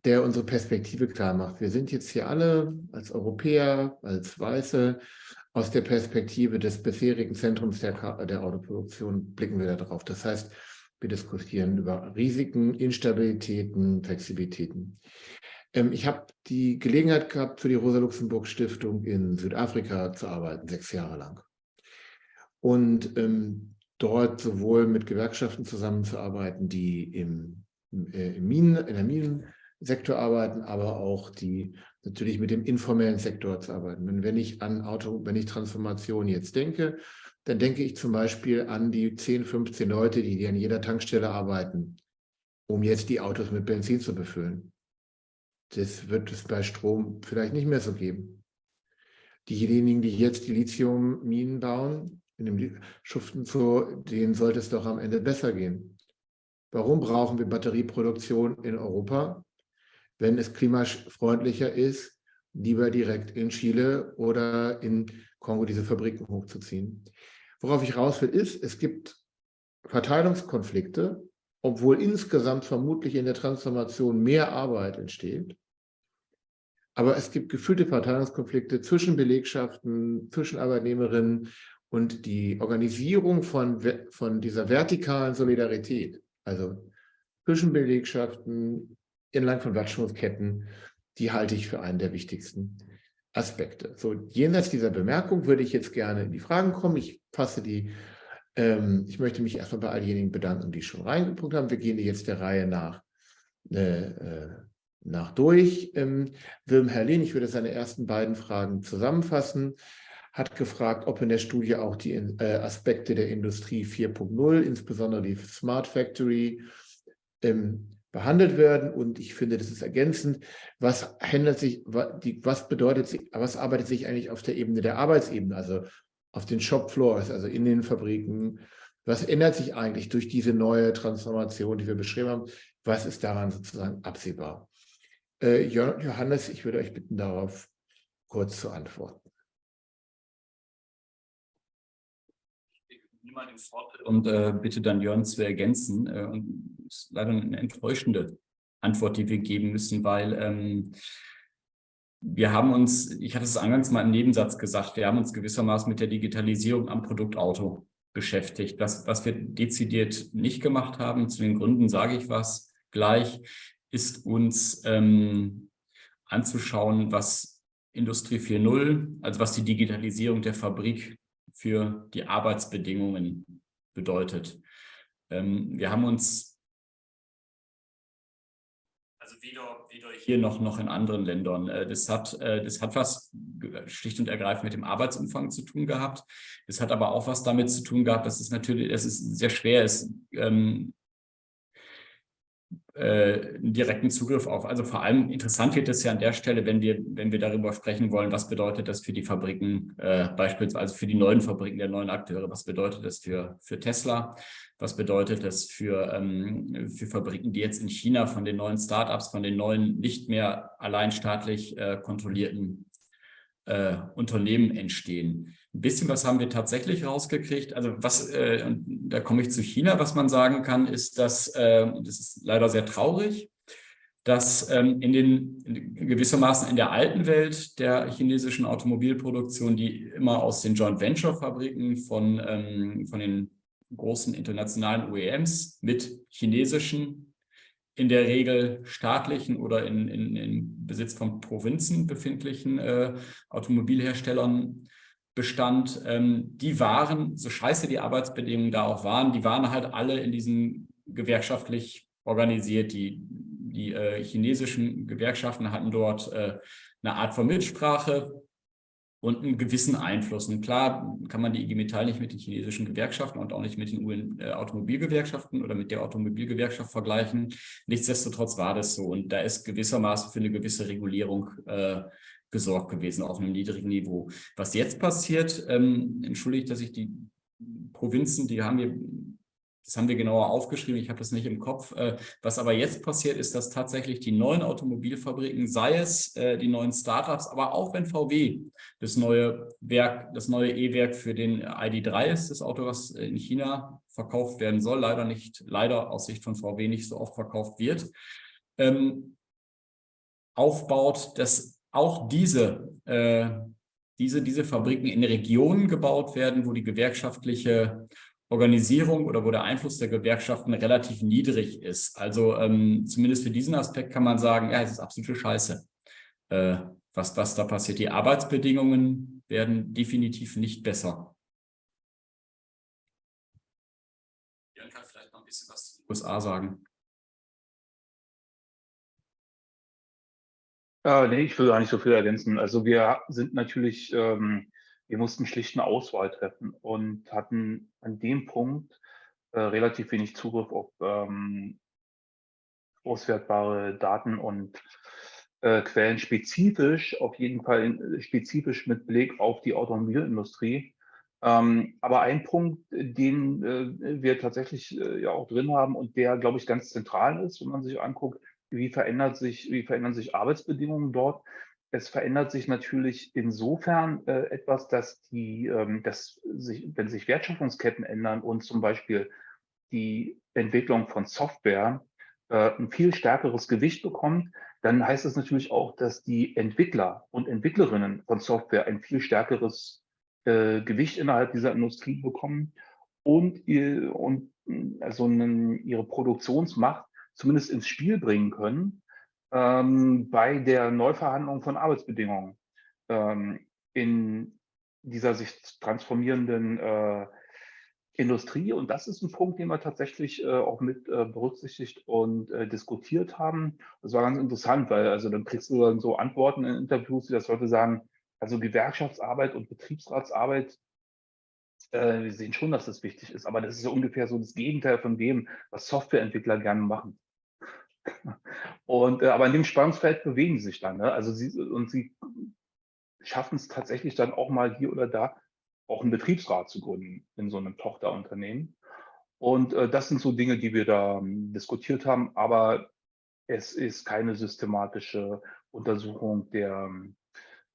der unsere Perspektive klar macht. Wir sind jetzt hier alle als Europäer, als Weiße, aus der Perspektive des bisherigen Zentrums der, der Autoproduktion blicken wir darauf. Das heißt, wir diskutieren über Risiken, Instabilitäten, Flexibilitäten. Ähm, ich habe die Gelegenheit gehabt, für die Rosa-Luxemburg-Stiftung in Südafrika zu arbeiten, sechs Jahre lang. Und ähm, dort sowohl mit Gewerkschaften zusammenzuarbeiten, die im, äh, im Minen, in der Minensektor arbeiten, aber auch die natürlich mit dem informellen Sektor zu arbeiten. Und wenn ich an Auto, wenn ich Transformation jetzt denke, dann denke ich zum Beispiel an die 10, 15 Leute, die an jeder Tankstelle arbeiten, um jetzt die Autos mit Benzin zu befüllen. Das wird es bei Strom vielleicht nicht mehr so geben. Diejenigen, die jetzt die Lithiumminen bauen, in dem Schuften zu, denen sollte es doch am Ende besser gehen. Warum brauchen wir Batterieproduktion in Europa? Wenn es klimafreundlicher ist, lieber direkt in Chile oder in Kongo diese Fabriken hochzuziehen. Worauf ich raus will, ist, es gibt Verteilungskonflikte obwohl insgesamt vermutlich in der Transformation mehr Arbeit entsteht. Aber es gibt gefühlte Verteilungskonflikte zwischen Belegschaften, zwischen Arbeitnehmerinnen und die Organisierung von, von dieser vertikalen Solidarität, also zwischen Belegschaften entlang von Wertschöpfungsketten, die halte ich für einen der wichtigsten Aspekte. So, jenseits dieser Bemerkung würde ich jetzt gerne in die Fragen kommen. Ich fasse die ähm, ich möchte mich erstmal bei all denjenigen bedanken, die schon reingeguckt haben. Wir gehen jetzt der Reihe nach, äh, äh, nach durch. Ähm, Wilm Herrlin, ich würde seine ersten beiden Fragen zusammenfassen, hat gefragt, ob in der Studie auch die äh, Aspekte der Industrie 4.0, insbesondere die Smart Factory, ähm, behandelt werden. Und ich finde, das ist ergänzend. Was handelt sich, was bedeutet, was arbeitet sich eigentlich auf der Ebene der Arbeitsebene, also auf den Shopfloors, also in den Fabriken. Was ändert sich eigentlich durch diese neue Transformation, die wir beschrieben haben? Was ist daran sozusagen absehbar? Äh, Johannes, ich würde euch bitten, darauf kurz zu antworten. Und äh, bitte dann Jörn zu ergänzen. Äh, und ist leider eine enttäuschende Antwort, die wir geben müssen, weil ähm, wir haben uns, ich hatte es eingangs mal im Nebensatz gesagt, wir haben uns gewissermaßen mit der Digitalisierung am Produktauto beschäftigt. Das, was wir dezidiert nicht gemacht haben, zu den Gründen sage ich was gleich, ist uns ähm, anzuschauen, was Industrie 4.0, also was die Digitalisierung der Fabrik für die Arbeitsbedingungen bedeutet. Ähm, wir haben uns also weder, weder hier noch, noch in anderen Ländern. Äh, das hat, äh, das hat was schlicht und ergreifend mit dem Arbeitsumfang zu tun gehabt. Das hat aber auch was damit zu tun gehabt, dass es natürlich, dass es sehr schwer ist, ähm, äh, direkten Zugriff auf. Also vor allem interessant wird es ja an der Stelle, wenn wir, wenn wir darüber sprechen wollen, was bedeutet das für die Fabriken, äh, beispielsweise für die neuen Fabriken der neuen Akteure, was bedeutet das für, für Tesla, was bedeutet das für, ähm, für Fabriken, die jetzt in China von den neuen Startups, von den neuen nicht mehr allein staatlich äh, kontrollierten äh, Unternehmen entstehen. Ein bisschen was haben wir tatsächlich rausgekriegt. Also was, äh, da komme ich zu China, was man sagen kann, ist, dass, äh, das ist leider sehr traurig, dass ähm, in den in gewissermaßen in der alten Welt der chinesischen Automobilproduktion, die immer aus den Joint Venture Fabriken von, ähm, von den großen internationalen OEMs mit chinesischen in der Regel staatlichen oder in, in, in Besitz von Provinzen befindlichen äh, Automobilherstellern bestand, ähm, die waren, so scheiße die Arbeitsbedingungen da auch waren, die waren halt alle in diesen gewerkschaftlich organisiert. Die, die äh, chinesischen Gewerkschaften hatten dort äh, eine Art von Mitsprache, und einen gewissen Einfluss. Und klar kann man die IG Metall nicht mit den chinesischen Gewerkschaften und auch nicht mit den UN, äh, Automobilgewerkschaften oder mit der Automobilgewerkschaft vergleichen. Nichtsdestotrotz war das so und da ist gewissermaßen für eine gewisse Regulierung äh, gesorgt gewesen auf einem niedrigen Niveau. Was jetzt passiert, ähm, entschuldigt, dass ich die Provinzen, die haben wir das haben wir genauer aufgeschrieben, ich habe das nicht im Kopf. Äh, was aber jetzt passiert, ist, dass tatsächlich die neuen Automobilfabriken, sei es äh, die neuen Startups, aber auch wenn VW das neue Werk, das neue E-Werk für den ID3 ist, das Auto, was in China verkauft werden soll, leider nicht, leider aus Sicht von VW nicht so oft verkauft wird, ähm, aufbaut, dass auch diese äh, diese, diese Fabriken in Regionen gebaut werden, wo die gewerkschaftliche Organisierung oder wo der Einfluss der Gewerkschaften relativ niedrig ist. Also ähm, zumindest für diesen Aspekt kann man sagen, ja, es ist absolute Scheiße, äh, was, was da passiert. Die Arbeitsbedingungen werden definitiv nicht besser. Kann vielleicht noch ein bisschen was zu den USA sagen. Äh, nee, ich will gar nicht so viel ergänzen. Also wir sind natürlich ähm, wir mussten schlicht eine Auswahl treffen und hatten an dem Punkt äh, relativ wenig Zugriff auf ähm, auswertbare Daten und äh, Quellen spezifisch, auf jeden Fall in, spezifisch mit Blick auf die Automobilindustrie. Ähm, aber ein Punkt, den äh, wir tatsächlich äh, ja auch drin haben und der, glaube ich, ganz zentral ist, wenn man sich anguckt, wie verändert sich, wie verändern sich Arbeitsbedingungen dort, es verändert sich natürlich insofern äh, etwas, dass die, ähm, dass sich, wenn sich Wertschöpfungsketten ändern und zum Beispiel die Entwicklung von Software äh, ein viel stärkeres Gewicht bekommt, dann heißt das natürlich auch, dass die Entwickler und Entwicklerinnen von Software ein viel stärkeres äh, Gewicht innerhalb dieser Industrie bekommen und, ihr, und also einen, ihre Produktionsmacht zumindest ins Spiel bringen können ähm, bei der Neuverhandlung von Arbeitsbedingungen ähm, in dieser sich transformierenden äh, Industrie. Und das ist ein Punkt, den wir tatsächlich äh, auch mit äh, berücksichtigt und äh, diskutiert haben. Das war ganz interessant, weil also dann kriegst du dann so Antworten in Interviews, die das Leute sagen, also Gewerkschaftsarbeit und Betriebsratsarbeit, äh, wir sehen schon, dass das wichtig ist, aber das ist ja ungefähr so das Gegenteil von dem, was Softwareentwickler gerne machen. Und, äh, aber in dem Spannungsfeld bewegen sie sich dann. Ne? Also sie, und sie schaffen es tatsächlich dann auch mal hier oder da auch einen Betriebsrat zu gründen in so einem Tochterunternehmen. Und äh, das sind so Dinge, die wir da ähm, diskutiert haben, aber es ist keine systematische Untersuchung der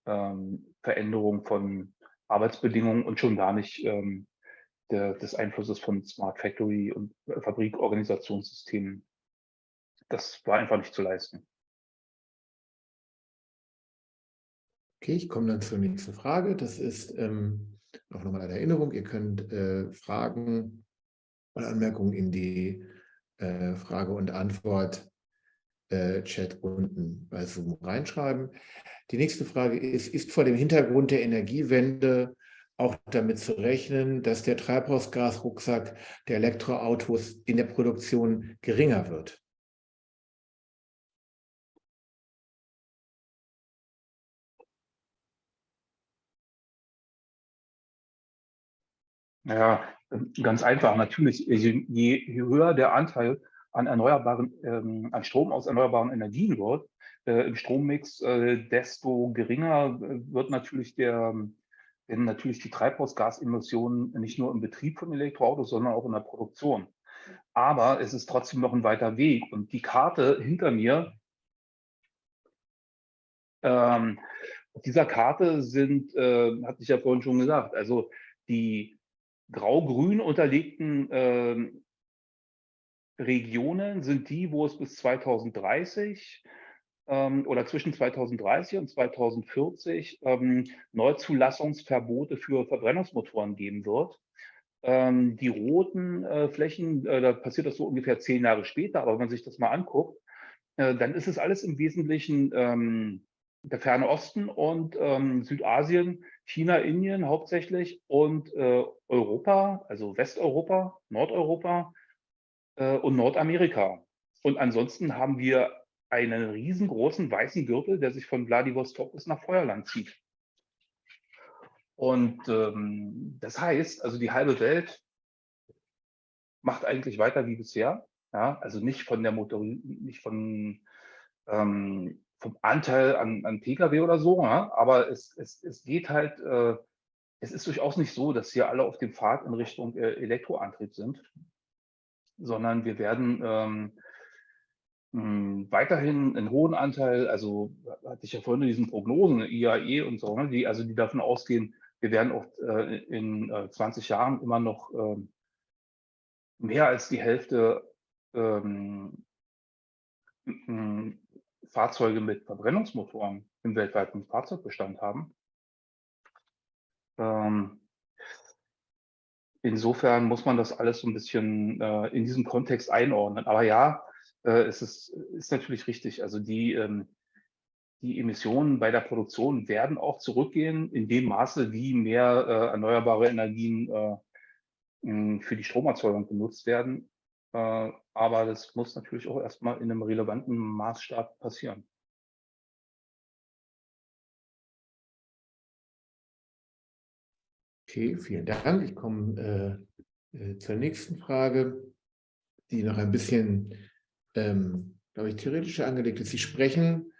ähm, Veränderung von Arbeitsbedingungen und schon gar nicht ähm, der, des Einflusses von Smart Factory und Fabrikorganisationssystemen das war einfach nicht zu leisten. Okay, ich komme dann zur nächsten Frage. Das ist ähm, auch nochmal eine Erinnerung. Ihr könnt äh, Fragen oder Anmerkungen in die äh, Frage- und Antwort-Chat äh, unten bei Zoom reinschreiben. Die nächste Frage ist, ist vor dem Hintergrund der Energiewende auch damit zu rechnen, dass der Treibhausgasrucksack der Elektroautos in der Produktion geringer wird? Ja, ganz einfach. Natürlich, je, je höher der Anteil an erneuerbaren, ähm, an Strom aus erneuerbaren Energien wird, äh, im Strommix, äh, desto geringer wird natürlich der, werden natürlich die Treibhausgasemissionen nicht nur im Betrieb von Elektroautos, sondern auch in der Produktion. Aber es ist trotzdem noch ein weiter Weg. Und die Karte hinter mir, ähm, auf dieser Karte sind, äh, hatte ich ja vorhin schon gesagt, also die grau-grün unterlegten äh, Regionen sind die, wo es bis 2030 ähm, oder zwischen 2030 und 2040 ähm, Neuzulassungsverbote für Verbrennungsmotoren geben wird. Ähm, die roten äh, Flächen, äh, da passiert das so ungefähr zehn Jahre später, aber wenn man sich das mal anguckt, äh, dann ist es alles im Wesentlichen ähm, der Ferne Osten und ähm, Südasien, China, Indien hauptsächlich und äh, Europa, also Westeuropa, Nordeuropa äh, und Nordamerika. Und ansonsten haben wir einen riesengroßen weißen Gürtel, der sich von Vladivostok bis nach Feuerland zieht. Und ähm, das heißt, also die halbe Welt macht eigentlich weiter wie bisher. Ja, also nicht von der Motor, nicht von ähm, vom Anteil an, an Pkw oder so, ja? aber es, es, es geht halt, äh, es ist durchaus nicht so, dass hier alle auf dem Pfad in Richtung äh, Elektroantrieb sind, sondern wir werden ähm, mh, weiterhin einen hohen Anteil, also hatte ich ja vorhin diesen Prognosen, IAE und so, ne, die, also die davon ausgehen, wir werden oft äh, in äh, 20 Jahren immer noch ähm, mehr als die Hälfte ähm, Fahrzeuge mit Verbrennungsmotoren im weltweiten Fahrzeugbestand haben. Ähm, insofern muss man das alles so ein bisschen äh, in diesem Kontext einordnen. Aber ja, äh, es ist, ist natürlich richtig. Also die, ähm, die Emissionen bei der Produktion werden auch zurückgehen in dem Maße, wie mehr äh, erneuerbare Energien äh, für die Stromerzeugung genutzt werden. Äh, aber das muss natürlich auch erstmal in einem relevanten Maßstab passieren. Okay, vielen Dank. Ich komme äh, äh, zur nächsten Frage, die noch ein bisschen, ähm, glaube ich, theoretischer angelegt ist. Sie sprechen,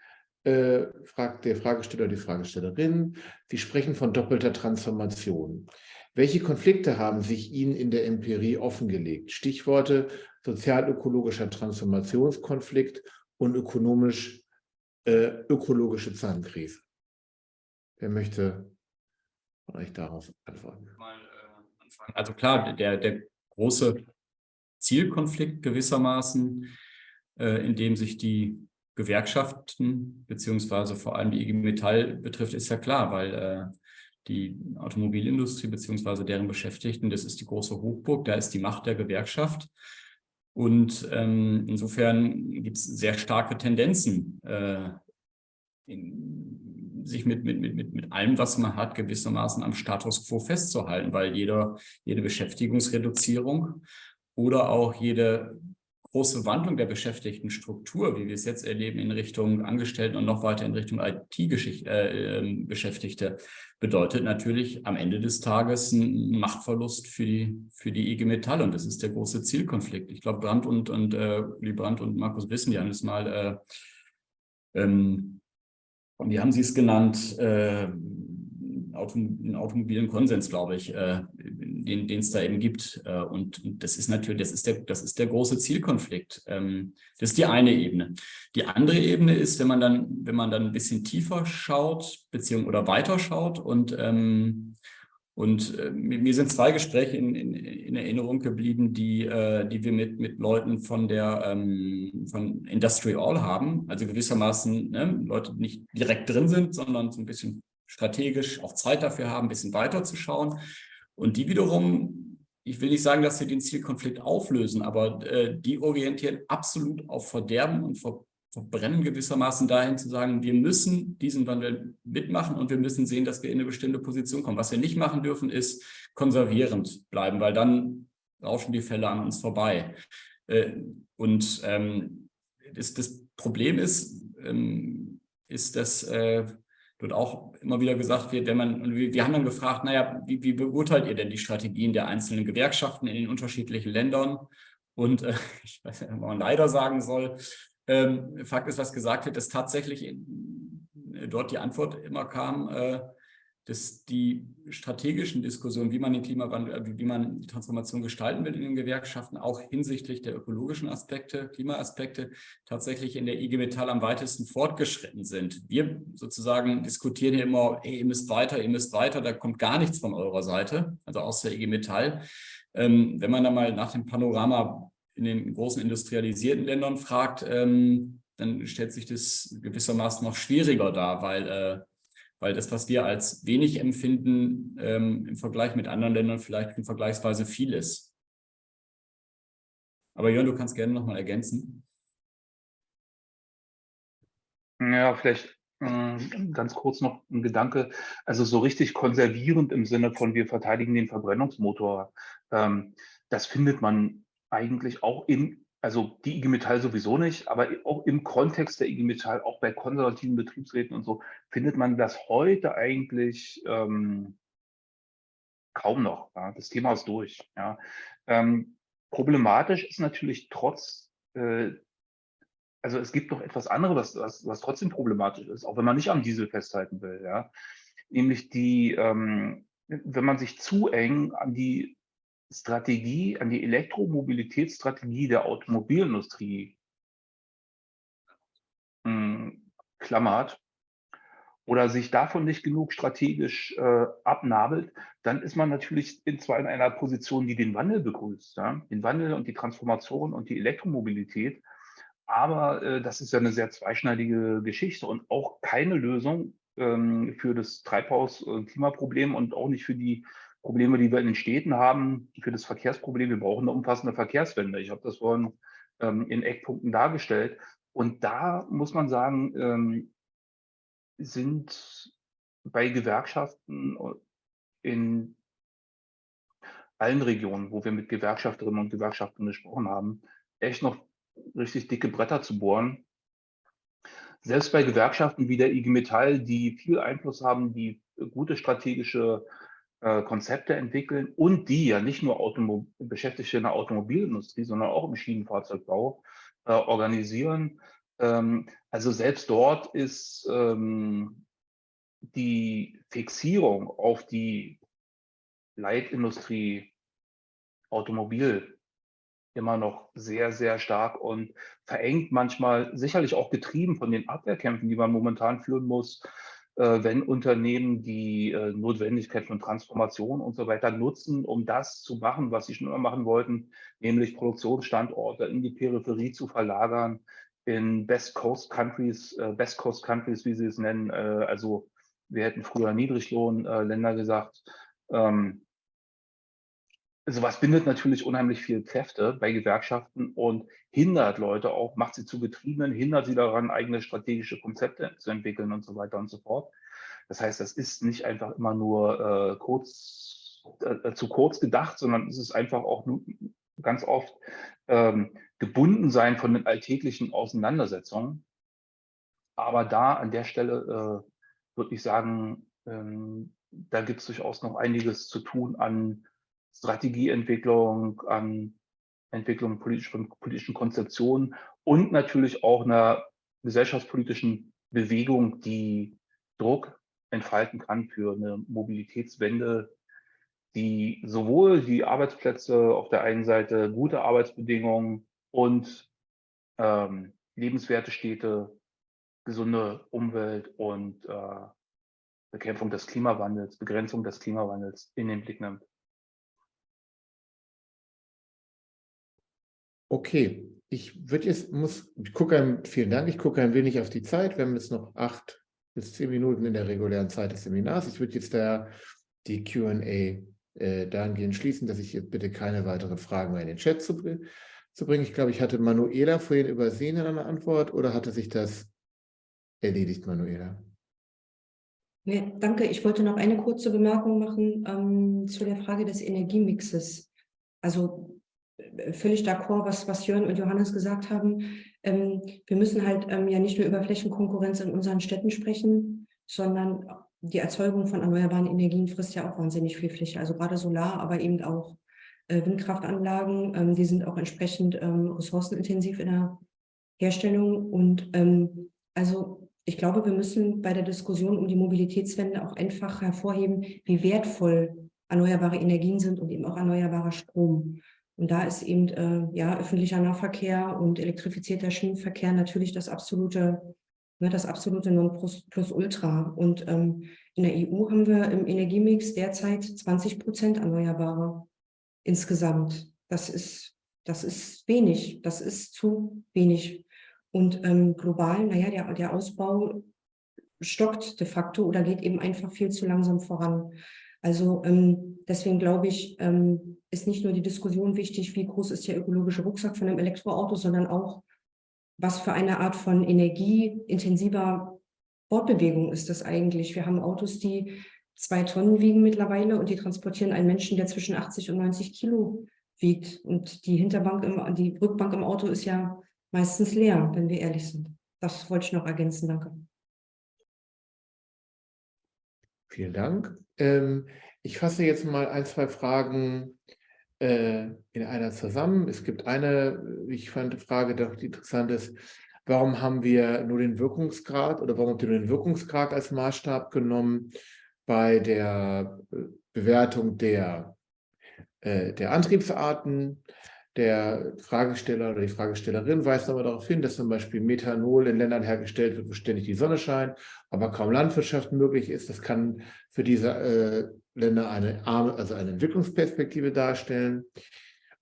äh, fragt der Fragesteller die Fragestellerin, Sie sprechen von doppelter Transformation. Welche Konflikte haben sich Ihnen in der Empirie offengelegt? Stichworte sozial-ökologischer Transformationskonflikt und ökonomisch-ökologische äh, Zahnkrise. Wer möchte von euch darauf antworten? Äh, also klar, der, der große Zielkonflikt gewissermaßen, äh, in dem sich die Gewerkschaften beziehungsweise vor allem die IG Metall betrifft, ist ja klar, weil äh, die Automobilindustrie beziehungsweise deren Beschäftigten, das ist die große Hochburg, da ist die Macht der Gewerkschaft. Und ähm, insofern gibt es sehr starke Tendenzen, äh, in, sich mit, mit, mit, mit allem, was man hat, gewissermaßen am Status quo festzuhalten, weil jeder, jede Beschäftigungsreduzierung oder auch jede große Wandlung der Beschäftigtenstruktur, wie wir es jetzt erleben, in Richtung Angestellten und noch weiter in Richtung IT-Beschäftigte, äh, bedeutet natürlich am Ende des Tages einen Machtverlust für die, für die IG Metall. Und das ist der große Zielkonflikt. Ich glaube, Brandt und, und äh, Brandt und Markus wissen ja das mal, äh, ähm, wie haben Sie es genannt, äh, einen automobilen Konsens, glaube ich, äh, den es da eben gibt. Äh, und das ist natürlich, das ist der, das ist der große Zielkonflikt. Ähm, das ist die eine Ebene. Die andere Ebene ist, wenn man dann, wenn man dann ein bisschen tiefer schaut, beziehungsweise oder weiter schaut und ähm, und äh, mir sind zwei Gespräche in, in, in Erinnerung geblieben, die, äh, die wir mit, mit Leuten von der ähm, von Industry All haben. Also gewissermaßen ne, Leute, die nicht direkt drin sind, sondern so ein bisschen strategisch auch Zeit dafür haben, ein bisschen weiter zu schauen. Und die wiederum, ich will nicht sagen, dass sie den Zielkonflikt auflösen, aber äh, die orientieren absolut auf Verderben und Ver Verbrennen gewissermaßen dahin zu sagen, wir müssen diesen Wandel mitmachen und wir müssen sehen, dass wir in eine bestimmte Position kommen. Was wir nicht machen dürfen, ist konservierend bleiben, weil dann rauschen die Fälle an uns vorbei. Äh, und ähm, das, das, Problem ist, ähm, ist, dass äh, dort auch immer wieder gesagt wird, wenn man, wir haben dann gefragt, naja, wie, wie beurteilt ihr denn die Strategien der einzelnen Gewerkschaften in den unterschiedlichen Ländern? Und äh, ich weiß nicht, ob man leider sagen soll, ähm, Fakt ist, was gesagt wird, dass tatsächlich in, dort die Antwort immer kam, äh, dass die strategischen Diskussionen, wie man den Klimawandel, äh, wie man die Transformation gestalten will in den Gewerkschaften, auch hinsichtlich der ökologischen Aspekte, Klimaaspekte, tatsächlich in der IG Metall am weitesten fortgeschritten sind. Wir sozusagen diskutieren hier immer, hey, ihr müsst weiter, ihr müsst weiter, da kommt gar nichts von eurer Seite, also aus der IG Metall. Ähm, wenn man da mal nach dem Panorama in den großen industrialisierten Ländern fragt, ähm, dann stellt sich das gewissermaßen noch schwieriger dar, weil äh, weil das, was wir als wenig empfinden, ähm, im Vergleich mit anderen Ländern vielleicht vergleichsweise viel ist. Aber Jörn, du kannst gerne nochmal ergänzen. Ja, vielleicht äh, ganz kurz noch ein Gedanke. Also so richtig konservierend im Sinne von wir verteidigen den Verbrennungsmotor, ähm, das findet man eigentlich auch in also die IG Metall sowieso nicht, aber auch im Kontext der IG Metall, auch bei konservativen Betriebsräten und so, findet man das heute eigentlich ähm, kaum noch. Ja. Das Thema ist durch. Ja. Ähm, problematisch ist natürlich trotz, äh, also es gibt noch etwas anderes, was, was, trotzdem problematisch ist, auch wenn man nicht am Diesel festhalten will. Ja. Nämlich die, ähm, wenn man sich zu eng an die Strategie, an die Elektromobilitätsstrategie der Automobilindustrie hm, klammert oder sich davon nicht genug strategisch äh, abnabelt, dann ist man natürlich in zwar in einer Position, die den Wandel begrüßt, ja? den Wandel und die Transformation und die Elektromobilität, aber äh, das ist ja eine sehr zweischneidige Geschichte und auch keine Lösung ähm, für das Treibhaus-Klimaproblem und auch nicht für die Probleme, die wir in den Städten haben, für das Verkehrsproblem. Wir brauchen eine umfassende Verkehrswende. Ich habe das vorhin ähm, in Eckpunkten dargestellt. Und da muss man sagen, ähm, sind bei Gewerkschaften in allen Regionen, wo wir mit Gewerkschafterinnen und Gewerkschaftern gesprochen haben, echt noch richtig dicke Bretter zu bohren. Selbst bei Gewerkschaften wie der IG Metall, die viel Einfluss haben, die gute strategische äh, Konzepte entwickeln und die ja nicht nur Automo Beschäftigte in der Automobilindustrie, sondern auch im Schienenfahrzeugbau äh, organisieren. Ähm, also selbst dort ist ähm, die Fixierung auf die Leitindustrie Automobil immer noch sehr, sehr stark und verengt manchmal, sicherlich auch getrieben von den Abwehrkämpfen, die man momentan führen muss, wenn Unternehmen die äh, Notwendigkeit von Transformation und so weiter nutzen, um das zu machen, was sie schon immer machen wollten, nämlich Produktionsstandorte in die Peripherie zu verlagern, in Best Coast Countries, äh, Best Coast Countries, wie sie es nennen. Also wir hätten früher Niedriglohnländer gesagt. Ähm, sowas bindet natürlich unheimlich viel Kräfte bei Gewerkschaften und hindert Leute auch, macht sie zu Getriebenen, hindert sie daran, eigene strategische Konzepte zu entwickeln und so weiter und so fort. Das heißt, das ist nicht einfach immer nur äh, kurz, äh, zu kurz gedacht, sondern es ist einfach auch ganz oft ähm, gebunden sein von den alltäglichen Auseinandersetzungen. Aber da an der Stelle äh, würde ich sagen, ähm, da gibt es durchaus noch einiges zu tun an Strategieentwicklung, an Entwicklung politisch, politischen Konzeptionen und natürlich auch einer gesellschaftspolitischen Bewegung, die Druck entfalten kann für eine Mobilitätswende, die sowohl die Arbeitsplätze auf der einen Seite, gute Arbeitsbedingungen und ähm, lebenswerte Städte, gesunde Umwelt und äh, Bekämpfung des Klimawandels, Begrenzung des Klimawandels in den Blick nimmt. Okay, ich würde jetzt, muss, ich gucke ein, vielen Dank, ich gucke ein wenig auf die Zeit. Wir haben jetzt noch acht bis zehn Minuten in der regulären Zeit des Seminars. Ich würde jetzt da die Q&A äh, dahingehend schließen, dass ich jetzt bitte keine weiteren Fragen mehr in den Chat zu, zu bringen. Ich glaube, ich hatte Manuela vorhin übersehen in einer Antwort oder hatte sich das erledigt, Manuela? Nee, danke. Ich wollte noch eine kurze Bemerkung machen ähm, zu der Frage des Energiemixes. Also völlig d'accord, was, was Jörn und Johannes gesagt haben. Ähm, wir müssen halt ähm, ja nicht nur über Flächenkonkurrenz in unseren Städten sprechen, sondern die Erzeugung von erneuerbaren Energien frisst ja auch wahnsinnig viel Fläche, also gerade Solar, aber eben auch äh, Windkraftanlagen, ähm, die sind auch entsprechend ähm, ressourcenintensiv in der Herstellung und ähm, also ich glaube, wir müssen bei der Diskussion um die Mobilitätswende auch einfach hervorheben, wie wertvoll erneuerbare Energien sind und eben auch erneuerbarer Strom. Und da ist eben äh, ja, öffentlicher Nahverkehr und elektrifizierter Schienenverkehr natürlich das absolute, ne, das absolute Nonplusultra. Und ähm, in der EU haben wir im Energiemix derzeit 20 Prozent Erneuerbare insgesamt. Das ist, das ist wenig, das ist zu wenig. Und ähm, global, naja, der, der Ausbau stockt de facto oder geht eben einfach viel zu langsam voran. Also ähm, deswegen glaube ich, ähm, ist nicht nur die Diskussion wichtig, wie groß ist der ökologische Rucksack von einem Elektroauto, sondern auch, was für eine Art von energieintensiver Fortbewegung ist das eigentlich. Wir haben Autos, die zwei Tonnen wiegen mittlerweile und die transportieren einen Menschen, der zwischen 80 und 90 Kilo wiegt. Und die Hinterbank, im, die Rückbank im Auto ist ja meistens leer, wenn wir ehrlich sind. Das wollte ich noch ergänzen. Danke. Vielen Dank. Ähm, ich fasse jetzt mal ein, zwei Fragen äh, in einer zusammen. Es gibt eine, ich fand, Frage, die interessant ist. Warum haben wir nur den Wirkungsgrad oder warum habt ihr nur den Wirkungsgrad als Maßstab genommen bei der äh, Bewertung der, äh, der Antriebsarten? Der Fragesteller oder die Fragestellerin weist aber darauf hin, dass zum Beispiel Methanol in Ländern hergestellt wird, wo ständig die Sonne scheint, aber kaum Landwirtschaft möglich ist. Das kann für diese äh, Länder eine, arme, also eine Entwicklungsperspektive darstellen.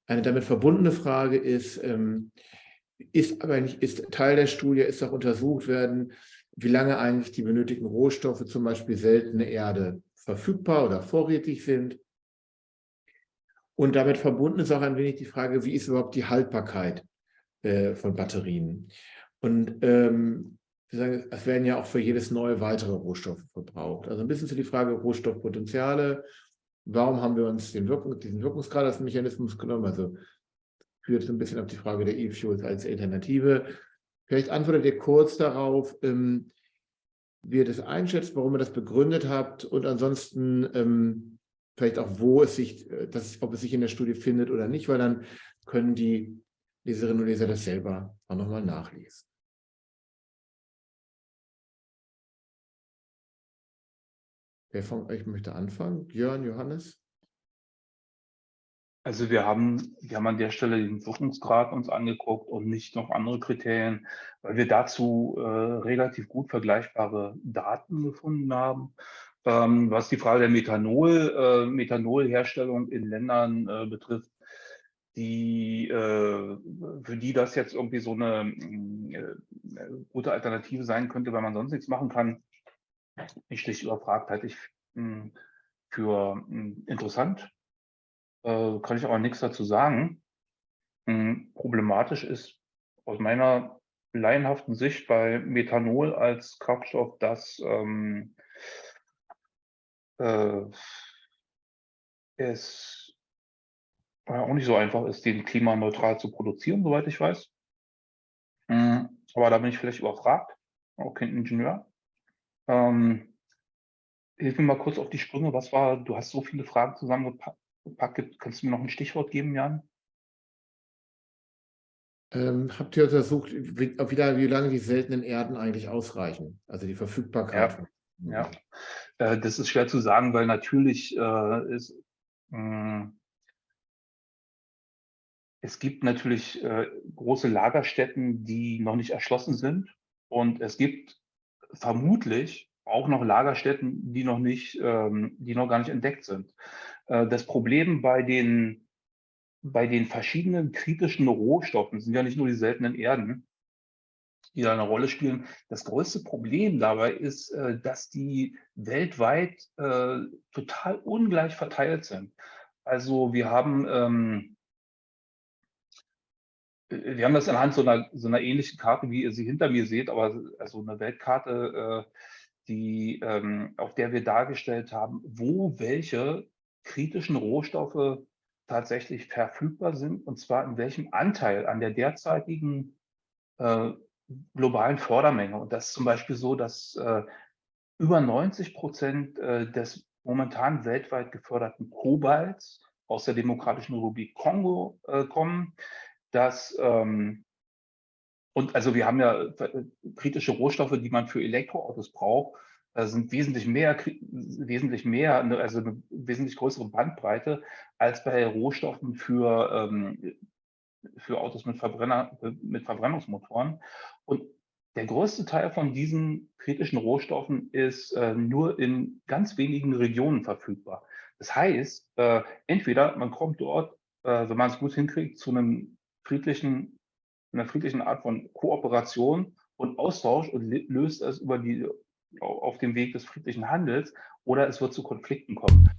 Eine damit verbundene Frage ist, ähm, ist aber nicht, ist Teil der Studie, ist auch untersucht werden, wie lange eigentlich die benötigten Rohstoffe, zum Beispiel seltene Erde, verfügbar oder vorrätig sind. Und damit verbunden ist auch ein wenig die Frage, wie ist überhaupt die Haltbarkeit äh, von Batterien? Und ähm, sagen, es werden ja auch für jedes neue weitere Rohstoffe verbraucht. Also ein bisschen zu die Frage Rohstoffpotenziale. Warum haben wir uns den Wirkung, diesen Wirkungsgrad als Mechanismus genommen? Also führt so ein bisschen auf die Frage der E-Fuels als Alternative. Vielleicht antwortet ihr kurz darauf, ähm, wie ihr das einschätzt, warum ihr das begründet habt und ansonsten ähm, vielleicht auch, wo es sich, äh, das, ob es sich in der Studie findet oder nicht, weil dann können die Leserinnen und Leser das selber auch nochmal nachlesen. Wer von euch möchte anfangen? Björn, Johannes? Also wir haben, wir haben an der Stelle den Wirkungsgrad uns angeguckt und nicht noch andere Kriterien, weil wir dazu äh, relativ gut vergleichbare Daten gefunden haben. Ähm, was die Frage der Methanol, äh, Methanolherstellung in Ländern äh, betrifft, die, äh, für die das jetzt irgendwie so eine äh, gute Alternative sein könnte, weil man sonst nichts machen kann, ich schlicht überfragt halte ich mh, hm, für mh, hm, interessant. Äh, kann ich aber nichts dazu sagen. Mh, problematisch ist aus meiner laienhaften Sicht bei Methanol als Kraftstoff, dass ähm, äh, es auch nicht so einfach ist, den klimaneutral zu produzieren, soweit ich weiß. Aber da bin ich vielleicht überfragt, auch kein Ingenieur. Ähm, hilf mir mal kurz auf die Sprünge. Was war, du hast so viele Fragen zusammengepackt. Kannst du mir noch ein Stichwort geben, Jan? Ähm, habt ihr untersucht, wie, wie, lange die seltenen Erden eigentlich ausreichen? Also die Verfügbarkeit. Ja, ja. Äh, das ist schwer zu sagen, weil natürlich äh, ist, mh, hm, es gibt natürlich äh, große Lagerstätten, die noch nicht erschlossen sind. Und es gibt vermutlich auch noch Lagerstätten, die noch nicht, ähm, die noch gar nicht entdeckt sind. Äh, das Problem bei den, bei den verschiedenen kritischen Rohstoffen sind ja nicht nur die seltenen Erden, die da eine Rolle spielen. Das größte Problem dabei ist, äh, dass die weltweit äh, total ungleich verteilt sind. Also wir haben ähm, wir haben das anhand so einer, so einer ähnlichen Karte, wie ihr sie hinter mir seht, aber also eine Weltkarte, äh, die, ähm, auf der wir dargestellt haben, wo welche kritischen Rohstoffe tatsächlich verfügbar sind und zwar in welchem Anteil an der derzeitigen äh, globalen Fördermenge. Und das ist zum Beispiel so, dass äh, über 90 Prozent äh, des momentan weltweit geförderten Kobalts aus der Demokratischen Republik Kongo äh, kommen dass, ähm, und also wir haben ja äh, kritische Rohstoffe, die man für Elektroautos braucht, äh, sind wesentlich mehr, wesentlich mehr, ne, also eine wesentlich größere Bandbreite als bei Rohstoffen für, ähm, für Autos mit, Verbrenner, mit Verbrennungsmotoren. Und der größte Teil von diesen kritischen Rohstoffen ist äh, nur in ganz wenigen Regionen verfügbar. Das heißt, äh, entweder man kommt dort, äh, wenn man es gut hinkriegt, zu einem friedlichen, einer friedlichen Art von Kooperation und Austausch und löst es über die, auf dem Weg des friedlichen Handels oder es wird zu Konflikten kommen.